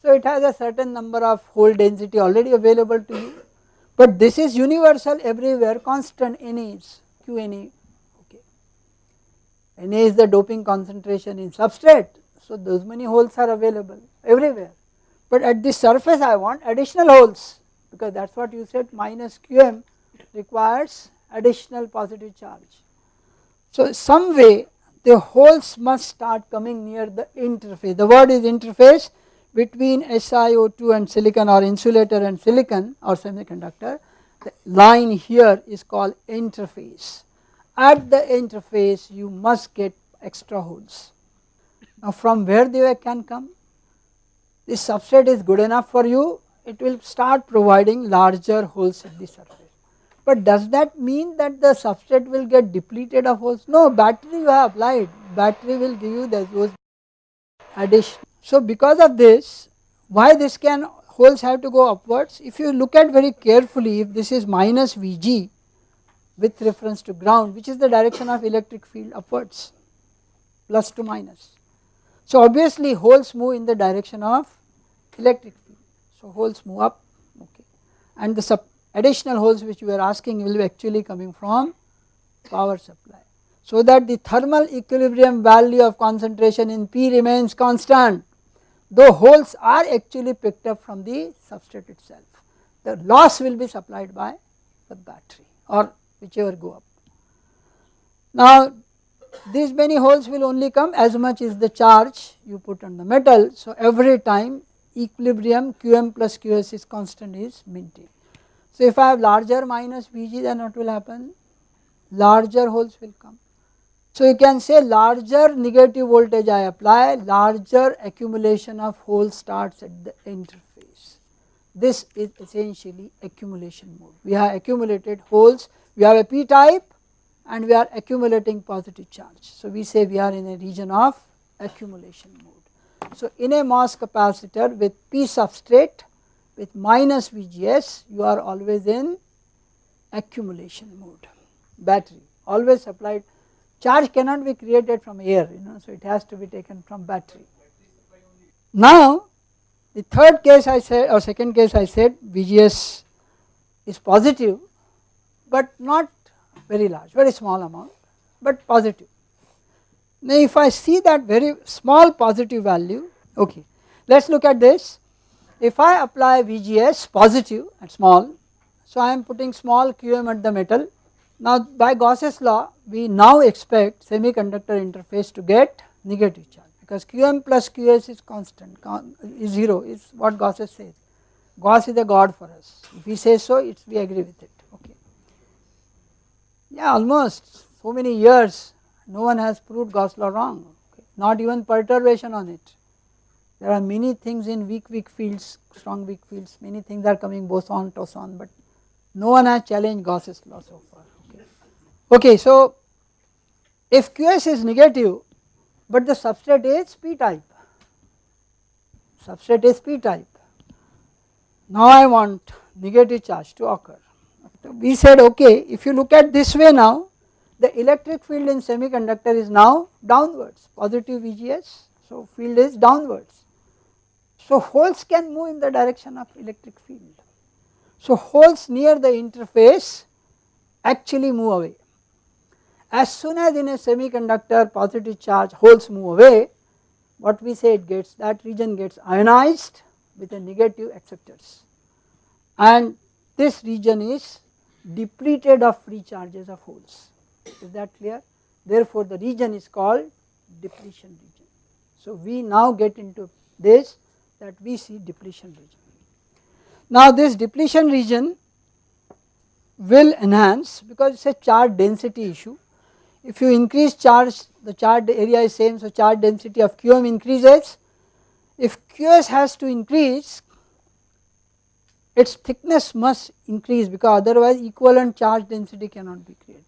so it has a certain number of hole density already available to you, but this is universal everywhere, constant n is QNA. Okay. N is the doping concentration in substrate, so those many holes are available everywhere, but at the surface I want additional holes because that is what you said minus QM requires additional positive charge. So some way the holes must start coming near the interface the word is interface between SiO2 and silicon or insulator and silicon or semiconductor the line here is called interface. At the interface you must get extra holes. Now from where they can come? This substrate is good enough for you, it will start providing larger holes at the surface. But does that mean that the substrate will get depleted of holes? No, battery you have applied, battery will give you those addition. So because of this, why this can holes have to go upwards. If you look at very carefully if this is minus Vg with reference to ground which is the direction of electric field upwards plus to minus. So obviously holes move in the direction of electric field. So holes move up okay and the additional holes which we are asking will be actually coming from power supply. So that the thermal equilibrium value of concentration in P remains constant though holes are actually picked up from the substrate itself. The loss will be supplied by the battery or whichever go up. Now these many holes will only come as much as the charge you put on the metal. So every time equilibrium Qm plus Qs is constant is maintained. So if I have larger minus Vg then what will happen? Larger holes will come so you can say larger negative voltage I apply, larger accumulation of holes starts at the interface. This is essentially accumulation mode. We have accumulated holes, we have a p type and we are accumulating positive charge. So we say we are in a region of accumulation mode. So in a MOS capacitor with p substrate with minus VGS you are always in accumulation mode. Battery always supplied charge cannot be created from air you know so it has to be taken from battery. Now the third case I said or second case I said VGS is positive but not very large very small amount but positive. Now if I see that very small positive value okay let us look at this if I apply VGS positive and small so I am putting small QM at the metal now by Gauss's law we now expect semiconductor interface to get negative charge because Qm plus Qs is constant is 0 is what Gauss says. Gauss is a god for us if he says so it's we agree with it okay. Yeah almost so many years no one has proved Gauss law wrong okay. not even perturbation on it. There are many things in weak weak fields strong weak fields many things are coming boson toson but no one has challenged Gauss's law so far. Okay, so if QS is negative but the substrate is p type substrate is p type. Now I want negative charge to occur. We said okay if you look at this way now the electric field in semiconductor is now downwards positive VGS so field is downwards. So holes can move in the direction of electric field. So holes near the interface actually move away. As soon as in a semiconductor positive charge holes move away what we say it gets that region gets ionized with a negative acceptors and this region is depleted of free charges of holes is that clear therefore the region is called depletion region. So we now get into this that we see depletion region. Now this depletion region will enhance because it is a charge density issue. If you increase charge the charge area is same so charge density of QM increases. If QS has to increase its thickness must increase because otherwise equivalent charge density cannot be created.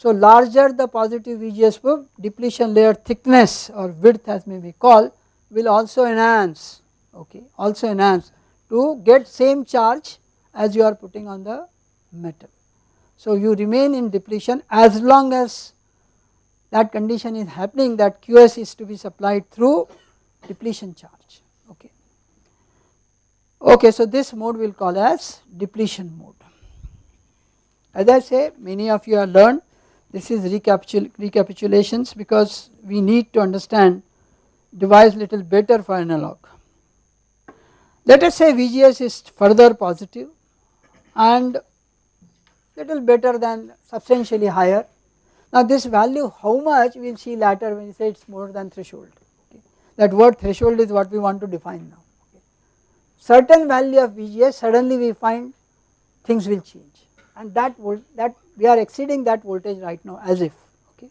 So larger the positive VGS depletion layer thickness or width as may be called will also enhance okay also enhance to get same charge as you are putting on the metal. So you remain in depletion as long as that condition is happening that QS is to be supplied through depletion charge okay. Okay so this mode we will call as depletion mode. As I say many of you have learned this is recapitul recapitulations because we need to understand device little better for analog. Let us say VGS is further positive and little better than substantially higher. Now this value how much we will see later when we say it is more than threshold okay. that word threshold is what we want to define now. Certain value of VGS suddenly we find things will change and that that we are exceeding that voltage right now as if okay.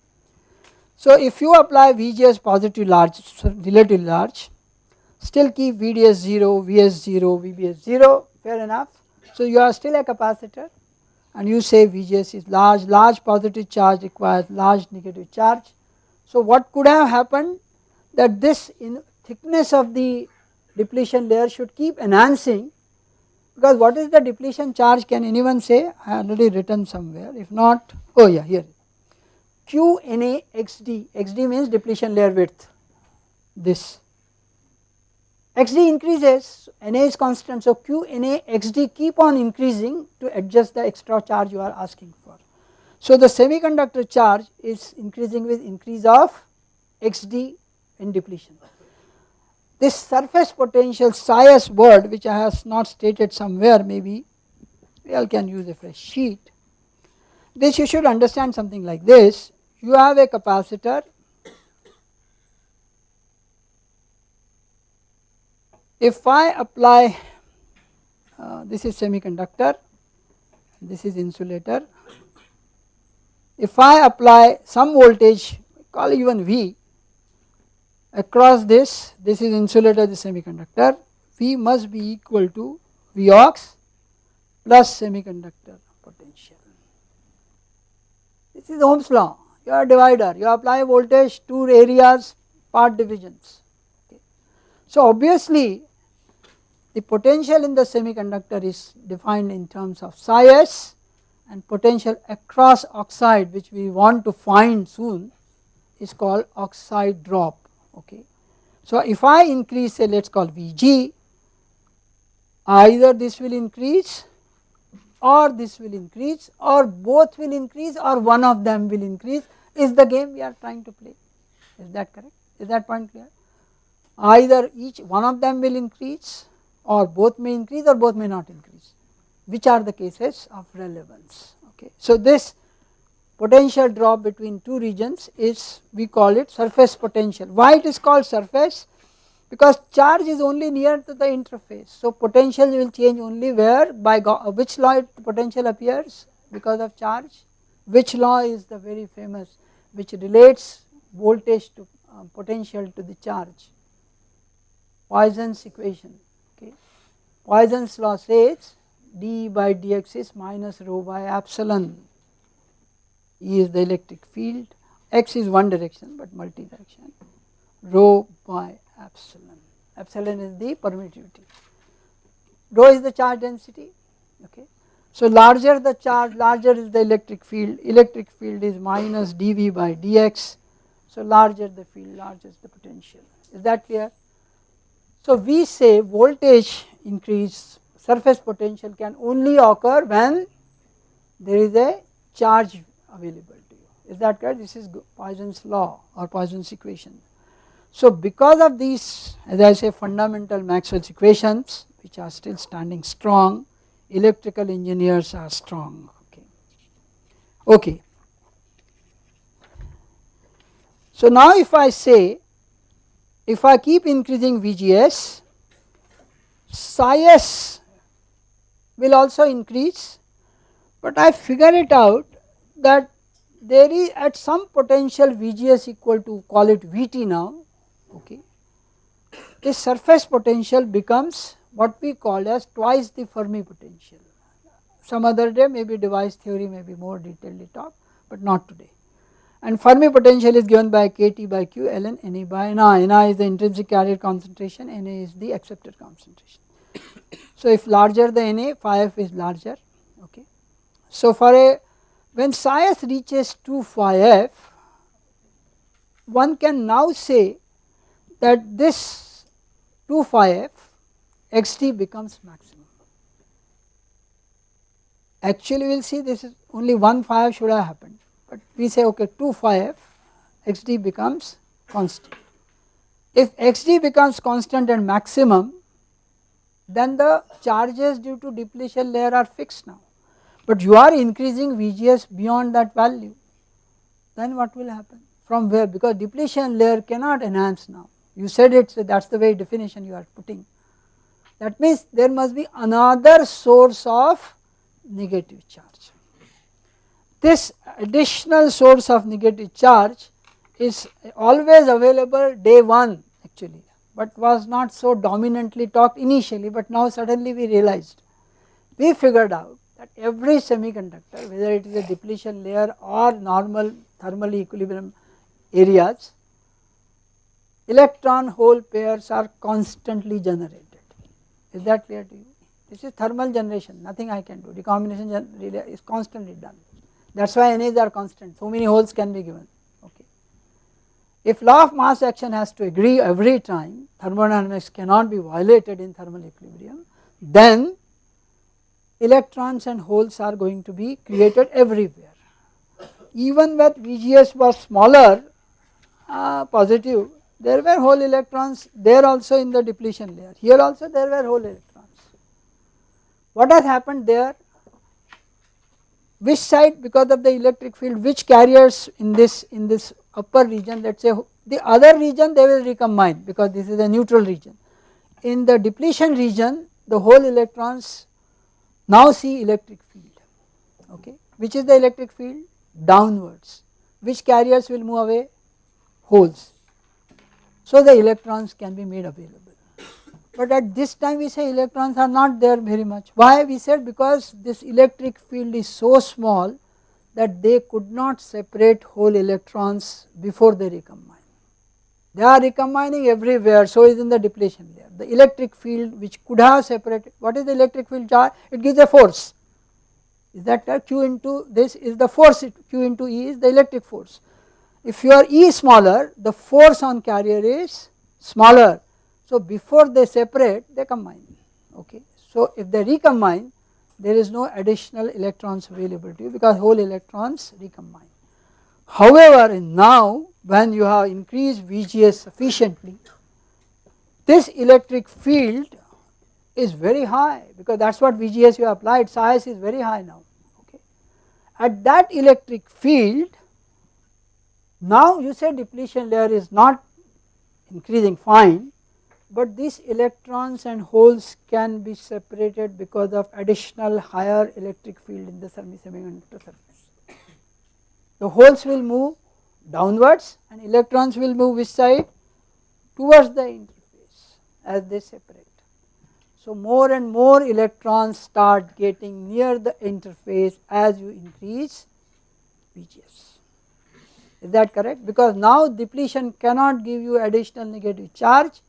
So if you apply VGS positive large relatively large still keep VDS 0, VS 0, VBS 0 fair enough. So you are still a capacitor and you say VGS is large, large positive charge requires large negative charge. So what could have happened that this in thickness of the depletion layer should keep enhancing because what is the depletion charge can anyone say? I already written somewhere. If not oh yeah here. Q Na XD, XD means depletion layer width. This. Xd increases. Na is constant. So Q Na xd keep on increasing to adjust the extra charge you are asking for. So the semiconductor charge is increasing with increase of xd in depletion. This surface potential psi word which I have not stated somewhere maybe we all can use a fresh sheet. This you should understand something like this you have a capacitor If I apply uh, this is semiconductor, this is insulator. If I apply some voltage call even V across this, this is insulator the semiconductor, V must be equal to Vox plus semiconductor potential. This is Ohm's law, your divider, you apply voltage to areas part divisions. Okay. So obviously the potential in the semiconductor is defined in terms of psi s and potential across oxide which we want to find soon is called oxide drop okay. So if I increase say let us call Vg either this will increase or this will increase or both will increase or one of them will increase is the game we are trying to play. Is that correct? Is that point clear? Either each one of them will increase or both may increase or both may not increase. Which are the cases of relevance? Okay. So this potential drop between two regions is we call it surface potential. Why it is called surface? Because charge is only near to the interface. So potential will change only where by which law potential appears because of charge? Which law is the very famous which relates voltage to uh, potential to the charge? Poisson's equation. Okay. Poisson's law says d by dx is minus rho by epsilon E is the electric field, x is one direction but multi direction rho by epsilon epsilon is the permittivity. Rho is the charge density okay. So larger the charge larger is the electric field, electric field is minus dV by dx. So larger the field larger is the potential is that clear. So we say voltage increase surface potential can only occur when there is a charge available to you is that correct this is Poisson's law or Poisson's equation. So because of these as I say fundamental Maxwell's equations which are still standing strong electrical engineers are strong okay. okay. So now if I say if I keep increasing VGS psi s will also increase but I figure it out that there is at some potential VGS equal to call it VT now okay this surface potential becomes what we call as twice the Fermi potential. Some other day maybe device theory may be more detailedly talk but not today. And Fermi potential is given by kT by q ln Na by ni, ni is the intrinsic carrier concentration, Na is the acceptor concentration. so if larger the Na phi f is larger okay. So for a when psi s reaches 2 phi f one can now say that this 2 phi f xd becomes maximum. Actually we will see this is only 1 phi f should have happened, but we say okay 2 phi f xd becomes constant. If xd becomes constant and maximum then the charges due to depletion layer are fixed now, but you are increasing VGS beyond that value then what will happen from where because depletion layer cannot enhance now you said it so that is the way definition you are putting that means there must be another source of negative charge. This additional source of negative charge is always available day 1 actually but was not so dominantly talked initially but now suddenly we realized. We figured out that every semiconductor whether it is a depletion layer or normal thermal equilibrium areas electron hole pairs are constantly generated. Is that clear to you? This is thermal generation. Nothing I can do. Recombination is constantly done. That is why NAs are constant. So many holes can be given. Okay. If law of mass action has to agree every time thermodynamics cannot be violated in thermal equilibrium then electrons and holes are going to be created everywhere. Even when VGS was smaller uh, positive there were hole electrons there also in the depletion layer here also there were hole electrons. What has happened there which side because of the electric field which carriers in this in this upper region let us say the other region they will recombine because this is a neutral region. In the depletion region the hole electrons now see electric field okay which is the electric field downwards which carriers will move away holes so the electrons can be made available. But at this time we say electrons are not there very much. Why? We said because this electric field is so small that they could not separate hole electrons before they recombine. They are recombining everywhere, so is in the depletion layer. The electric field which could have separated, what is the electric field charge? It gives a force. Is that Q into this is the force, Q into E is the electric force. If your E smaller the force on carrier is smaller. So before they separate they combine okay. So if they recombine there is no additional electrons available to you because hole electrons recombine. However now when you have increased VGS sufficiently this electric field is very high because that is what VGS you applied psi s is very high now okay. At that electric field now you say depletion layer is not increasing fine but these electrons and holes can be separated because of additional higher electric field in the semi semiconductor surface. The holes will move downwards and electrons will move which side? Towards the interface as they separate. So more and more electrons start getting near the interface as you increase VGS. Is that correct? Because now depletion cannot give you additional negative charge.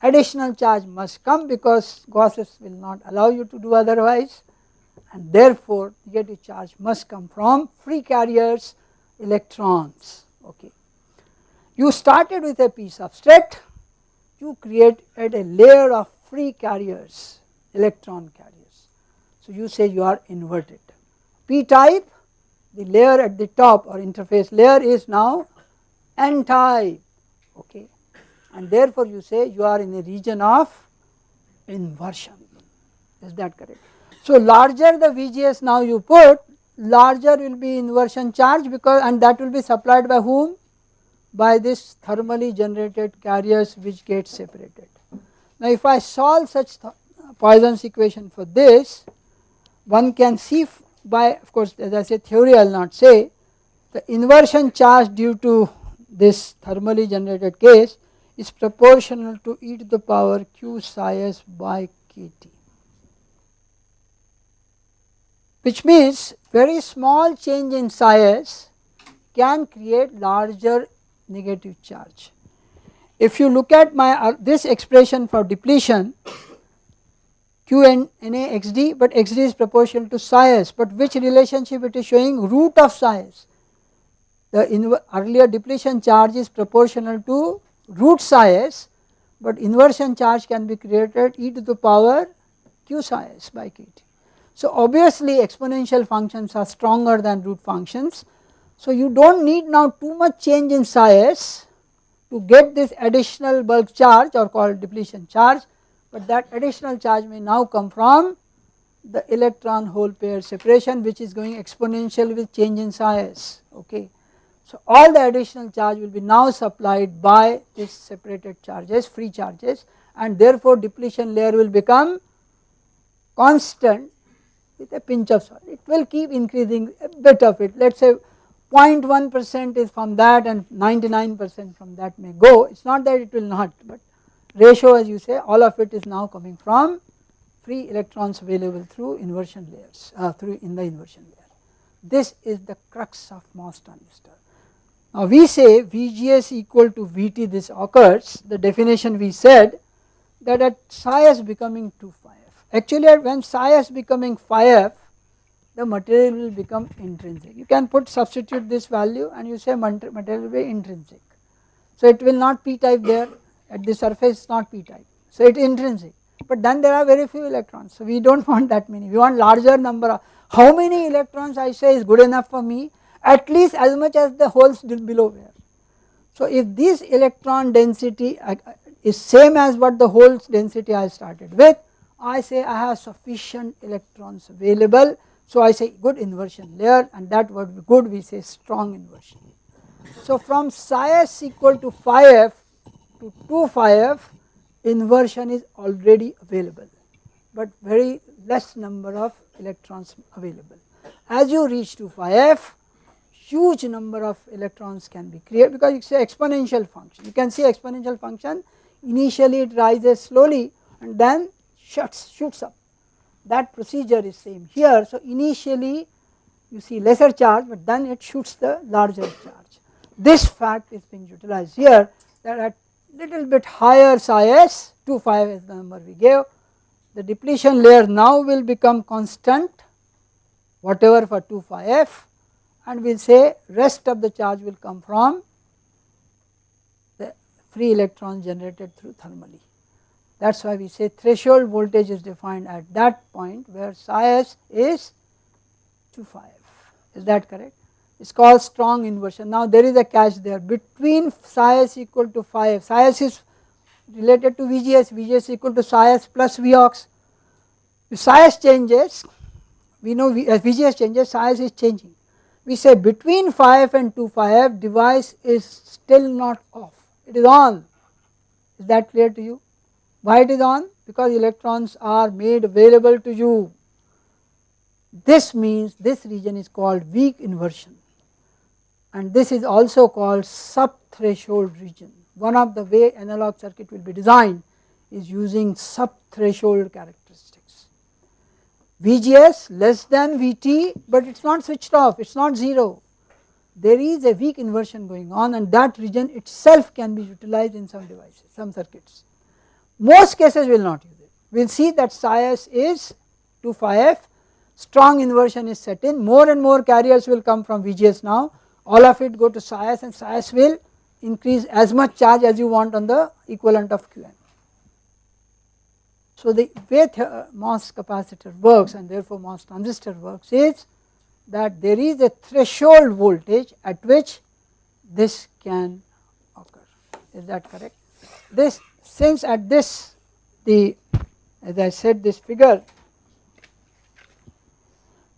Additional charge must come because Gauss's will not allow you to do otherwise. And therefore negative charge must come from free carriers electrons okay. You started with a p substrate you created a layer of free carriers electron carriers. So you say you are inverted p type the layer at the top or interface layer is now n type okay and therefore you say you are in a region of inversion is that correct. So larger the VGS now you put larger will be inversion charge because and that will be supplied by whom by this thermally generated carriers which get separated. Now if I solve such Poisson's equation for this one can see by of course as I say theory I will not say the inversion charge due to this thermally generated case is proportional to e to the power q psi s by kT which means very small change in psi s can create larger negative charge. If you look at my uh, this expression for depletion q and na xd but xd is proportional to psi s but which relationship it is showing root of psi s the earlier depletion charge is proportional to root psi s but inversion charge can be created e to the power q psi s by kt. So obviously exponential functions are stronger than root functions. So you do not need now too much change in psi s to get this additional bulk charge or called depletion charge but that additional charge may now come from the electron hole pair separation which is going exponential with change in psi s okay. So all the additional charge will be now supplied by this separated charges free charges and therefore depletion layer will become constant with a pinch of salt. It will keep increasing a bit of it. Let us say 0.1 percent is from that and 99 percent from that may go. It is not that it will not but ratio as you say all of it is now coming from free electrons available through inversion layers uh, through in the inversion layer. This is the crux of MOS transistor. Now we say VGS equal to VT this occurs. The definition we said that at psi s becoming 2 phi f actually when psi s becoming phi f the material will become intrinsic. You can put substitute this value and you say material will be intrinsic. So it will not p type there. At the surface not p type. So it is intrinsic. But then there are very few electrons. So we do not want that many. We want larger number of how many electrons I say is good enough for me? At least as much as the holes below were. So if this electron density uh, uh, is same as what the holes density I started with, I say I have sufficient electrons available. So I say good inversion layer and that word good we say strong inversion. So from psi s equal to phi f to 2 phi f inversion is already available but very less number of electrons available. As you reach to phi f huge number of electrons can be created because it is an exponential function. You can see exponential function initially it rises slowly and then shuts shoots up that procedure is same here. So initially you see lesser charge but then it shoots the larger charge. This fact is being utilized here that at little bit higher psi s 2 5 is the number we gave the depletion layer now will become constant whatever for 2 phi f and we will say rest of the charge will come from the free electrons generated through thermally. That is why we say threshold voltage is defined at that point where psi s is 2 phi f is that correct? It is called strong inversion. Now there is a catch there. Between psi s equal to phi f psi s is related to VGS VGS equal to psi s plus Vox. If psi s changes we know v, VGS changes psi s is changing. We say between 5 and 2 phi f device is still not off. It is on. Is that clear to you why it is on? Because electrons are made available to you. This means this region is called weak inversion. And this is also called sub threshold region. One of the way analog circuit will be designed is using sub threshold characteristics VGS less than VT but it is not switched off. It is not 0 there is a weak inversion going on and that region itself can be utilized in some devices some circuits most cases will not use it. We will see that psi s is 2 phi f, strong inversion is set in, more and more carriers will come from VGS now, all of it go to psi s and psi s will increase as much charge as you want on the equivalent of Qn. So the way MOS capacitor works and therefore MOS transistor works is that there is a threshold voltage at which this can occur is that correct. This since at this the as I said this figure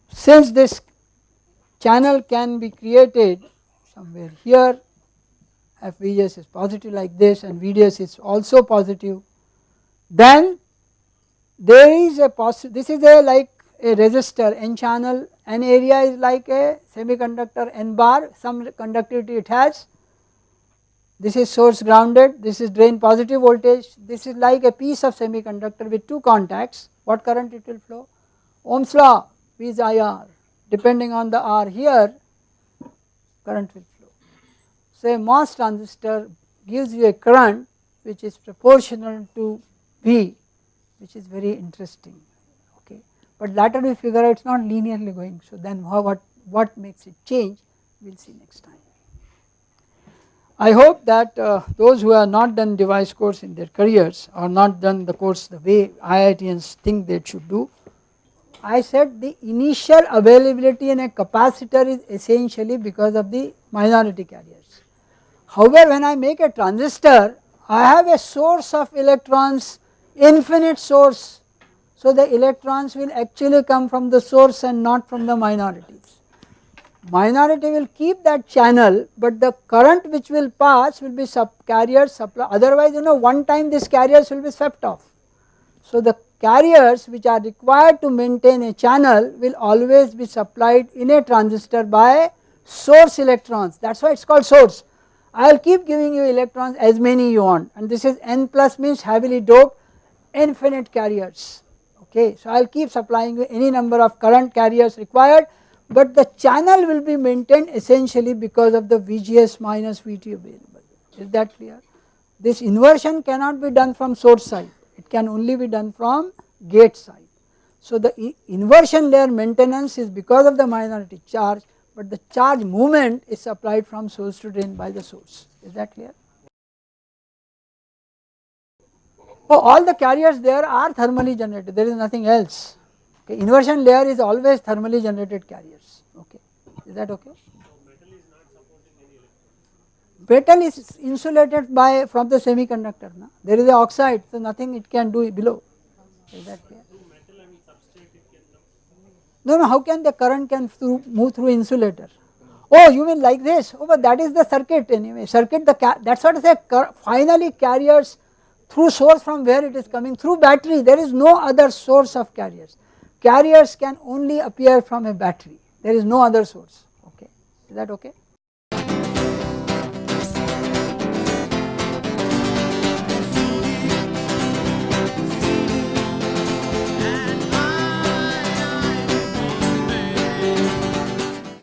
since this channel can be created somewhere here if VGS is positive like this and VDS is also positive then there is a possible this is a like a resistor n channel n area is like a semiconductor n bar some conductivity it has this is source grounded. This is drain positive voltage. This is like a piece of semiconductor with two contacts. What current it will flow? Ohm's law V is IR depending on the R here current will flow. So a MOS transistor gives you a current which is proportional to V which is very interesting. Okay. But later we figure out it is not linearly going. So then what, what makes it change? We will see next time. I hope that uh, those who have not done device course in their careers or not done the course the way IITians think they should do I said the initial availability in a capacitor is essentially because of the minority carriers. However, when I make a transistor I have a source of electrons infinite source. So the electrons will actually come from the source and not from the minorities. Minority will keep that channel but the current which will pass will be sub carriers supply otherwise you know one time these carriers will be swept off. So the carriers which are required to maintain a channel will always be supplied in a transistor by source electrons that is why it is called source. I will keep giving you electrons as many you want and this is n plus means heavily doped infinite carriers okay. So I will keep supplying you any number of current carriers required but the channel will be maintained essentially because of the VGS minus VT available is that clear. This inversion cannot be done from source side it can only be done from gate side. So the inversion layer maintenance is because of the minority charge but the charge movement is supplied from source to drain by the source is that clear. Oh, all the carriers there are thermally generated there is nothing else okay. inversion layer is always thermally generated carriers okay is that okay. Metal is insulated by from the semiconductor na? there is a oxide so nothing it can do below is that clear. No, no, how can the current can through, move through insulator? Oh, you mean like this? Oh, but that is the circuit anyway. Circuit, the that's what I say. Finally, carriers through source from where it is coming through battery. There is no other source of carriers. Carriers can only appear from a battery. There is no other source. Okay, is that okay?